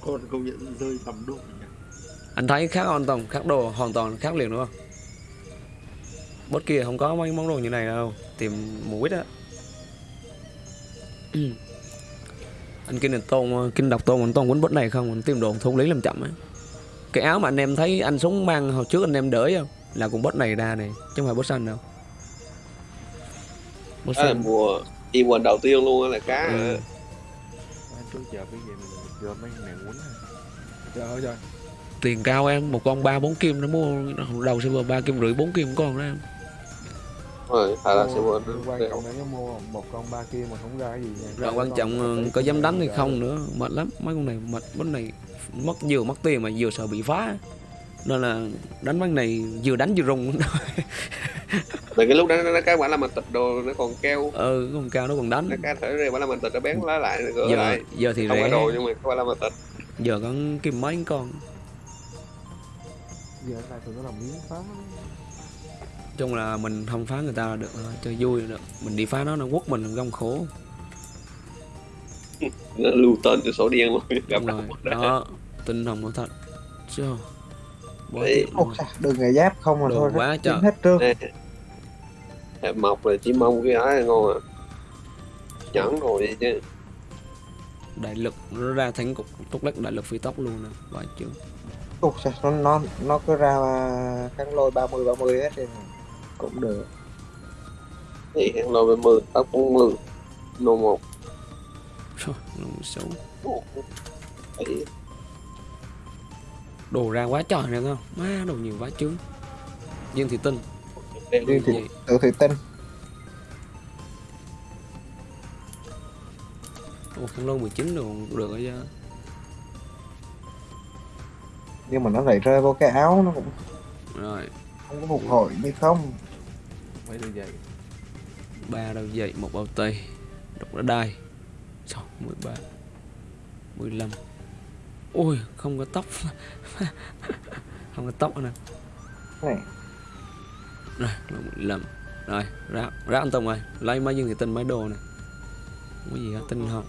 Con công nhận rơi tầm đô anh thấy khác hoàn toàn khác đồ hoàn toàn khác liền đúng không? Bốt kia không có mấy món đồ như này đâu tìm một quýt á. *clears throat* Anh kinh tôn kinh đọc tôn anh tôn quýnh bốt này không? Anh tìm đồ thu lý làm chậm á. Cái áo mà anh em thấy anh súng mang hồi trước anh em đỡ không? Là cùng bốt này ra này chứ không phải bốt xanh đâu. Bốt xanh. mùa đi mùa đầu tiên luôn á là cá Ừ. Anh trước giờ cái gì mình gom mấy này à. Trời ơi trời tiền cao em một con ba bốn kim nó mua đầu server ba kim rưỡi bốn kim con đó em. Rồi phải là sẽ Mua- quên quan trọng là nó mua một con ba kia mà không ra cái gì rồi quan trọng có dám đánh hay không nữa mệt lắm. Mấy con này mệt bánh này mất vừa mất tiền mà vừa sợ bị phá. Nên là đánh bánh này vừa đánh vừa rung. *laughs* Mà cái lúc đó nó cá quả là mình tịch đồ nó còn keo. Ừ con cao nó còn đánh. Nó cá thể ra quả là mình tịch nó bén lá lại gỡ giờ lại. giờ thì không rẻ. đồ nhưng mà quả là mình tịch. Giờ có kim mấy con giờ này tụi nó làm miếng phá. Chung là mình không phá người ta là được thôi, chơi vui là được. Mình đi phá nó nó quất mình gông khổ. Nó lưu tên cho số đen luôn gặp đúng rồi. đó tinh hồng nó thật. Chứ tiền. Luôn. Đường ngày giáp không mà Đồ thôi. quá Kiếm trời. hết trơn. Hẹp mọc là chỉ mong cái ái ngon à. Nhẫn rồi vậy chứ. Đại lực nó ra thánh cục túc lắc đại lực phi tốc luôn nè. Vài chứ Sao nó nó nó cứ ra kháng lôi 30 30 hết thì cũng được. thì hẹn lôi về mười tóc cũng mười nô một. Trời, nó xấu. Đồ ra quá trời nè không má đồ nhiều quá chứ dương thị tinh. Thì gì tự thì tin. Ồ, không lâu 19 đồ cũng được rồi chứ Nhưng mà nó lại rơi vô cái áo nó cũng rồi. không có phục hồi như không. mấy đôi giày. Ba đầu dậy một bao tay. Đục đã đai. Sáu mười ba mười lăm. Ôi không có tóc. *laughs* Không có tóc nè. Này, rồi mười lăm. Rồi rác rác anh Tùng ơi. Lấy mấy dương thì tinh mấy đồ này không có gì hết tinh không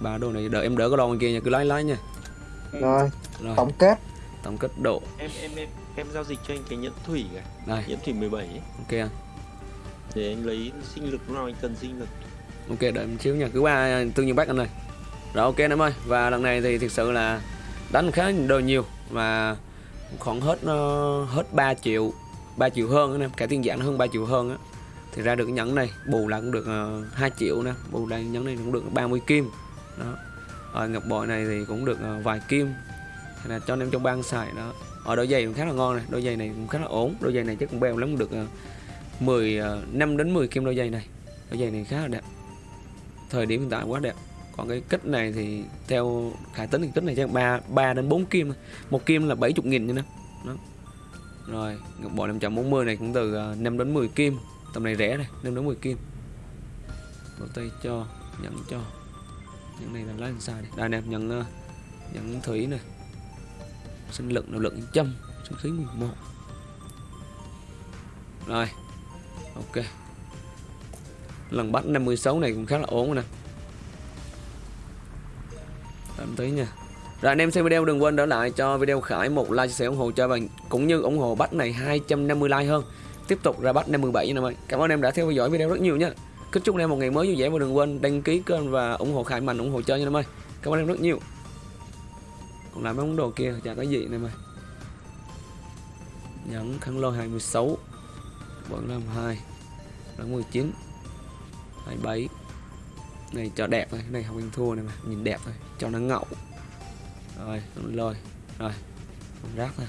ba đồ này đợi em đỡ cái đồ bên kia nha. Cứ lấy lấy nha. Rồi, rồi. tổng kết. Tổng kết độ. Em em em em giao dịch cho anh cái nhẫn thủy này. Nhẫn thủy 17 ấy. ok anh. Để anh lấy sinh lực lúc nào anh cần sinh lực. Ok đợi em xíu nha. Cứ qua tương nhiên bác anh ơi. Rồi ok em ơi. Và lần này thì thực sự là đánh khá đồ nhiều. Mà khoảng hết ờ, hết 3 triệu 3 triệu hơn anh em. Cả tiền dạng hơn 3 triệu hơn á. Thì ra được cái nhẫn này bù lại cũng được uh, 2 triệu nè. Bù lại nhẫn này cũng được 30 kim. Đó. Rồi ngọc bội này thì cũng được ờ, vài kim hay là cho anh em trong bang xài đó. Ở đôi giày cũng khá là ngon này đôi giày này cũng khá là ổn. Đôi giày này chắc cũng bèo lắm được 10 uh, 5 đến 10 kim đôi giày này. Đôi giày này khá là đẹp. Thời điểm hiện tại quá đẹp. Còn cái kích này thì theo khả tính thì kích này chắc ba ba đến 4 kim một kim là 70 nghìn như nè. Đó. Rồi bộ 540 này cũng từ ờ, 5 đến 10 kim tầm này rẻ này 5 đến 10 kim bộ tay cho nhận cho. Những này là lá làm đây? Nè nhận ờ, nhận thủy này sinh lực, nội lực trăm sinh khí 11 rồi, ok. Lần bắt 56 này cũng khá là ổn rồi nè. Tạm tí nha. Rồi, anh em xem video đừng quên đỡ lại cho video Khải một like, chia sẻ, ủng hộ cho bạn, cũng như ủng hộ bắt này 250 like hơn. Tiếp tục ra bắt 57 nha em ơi cảm ơn em đã theo dõi video rất nhiều nha. Kính chúc anh em một ngày mới vui vẻ và đừng quên đăng ký kênh và ủng hộ Khải mạnh, ủng hộ chơi nha em ơi cảm ơn em rất nhiều còn lại mấy món đồ kia, chả có gì nè em nhẫn khăn lôi 26 vẫn làm 2 là 19 27 này, cho đẹp thôi này không ăn thua này mà, nhìn đẹp thôi, cho nó ngậu. Rồi lôi, rồi, con rác thôi.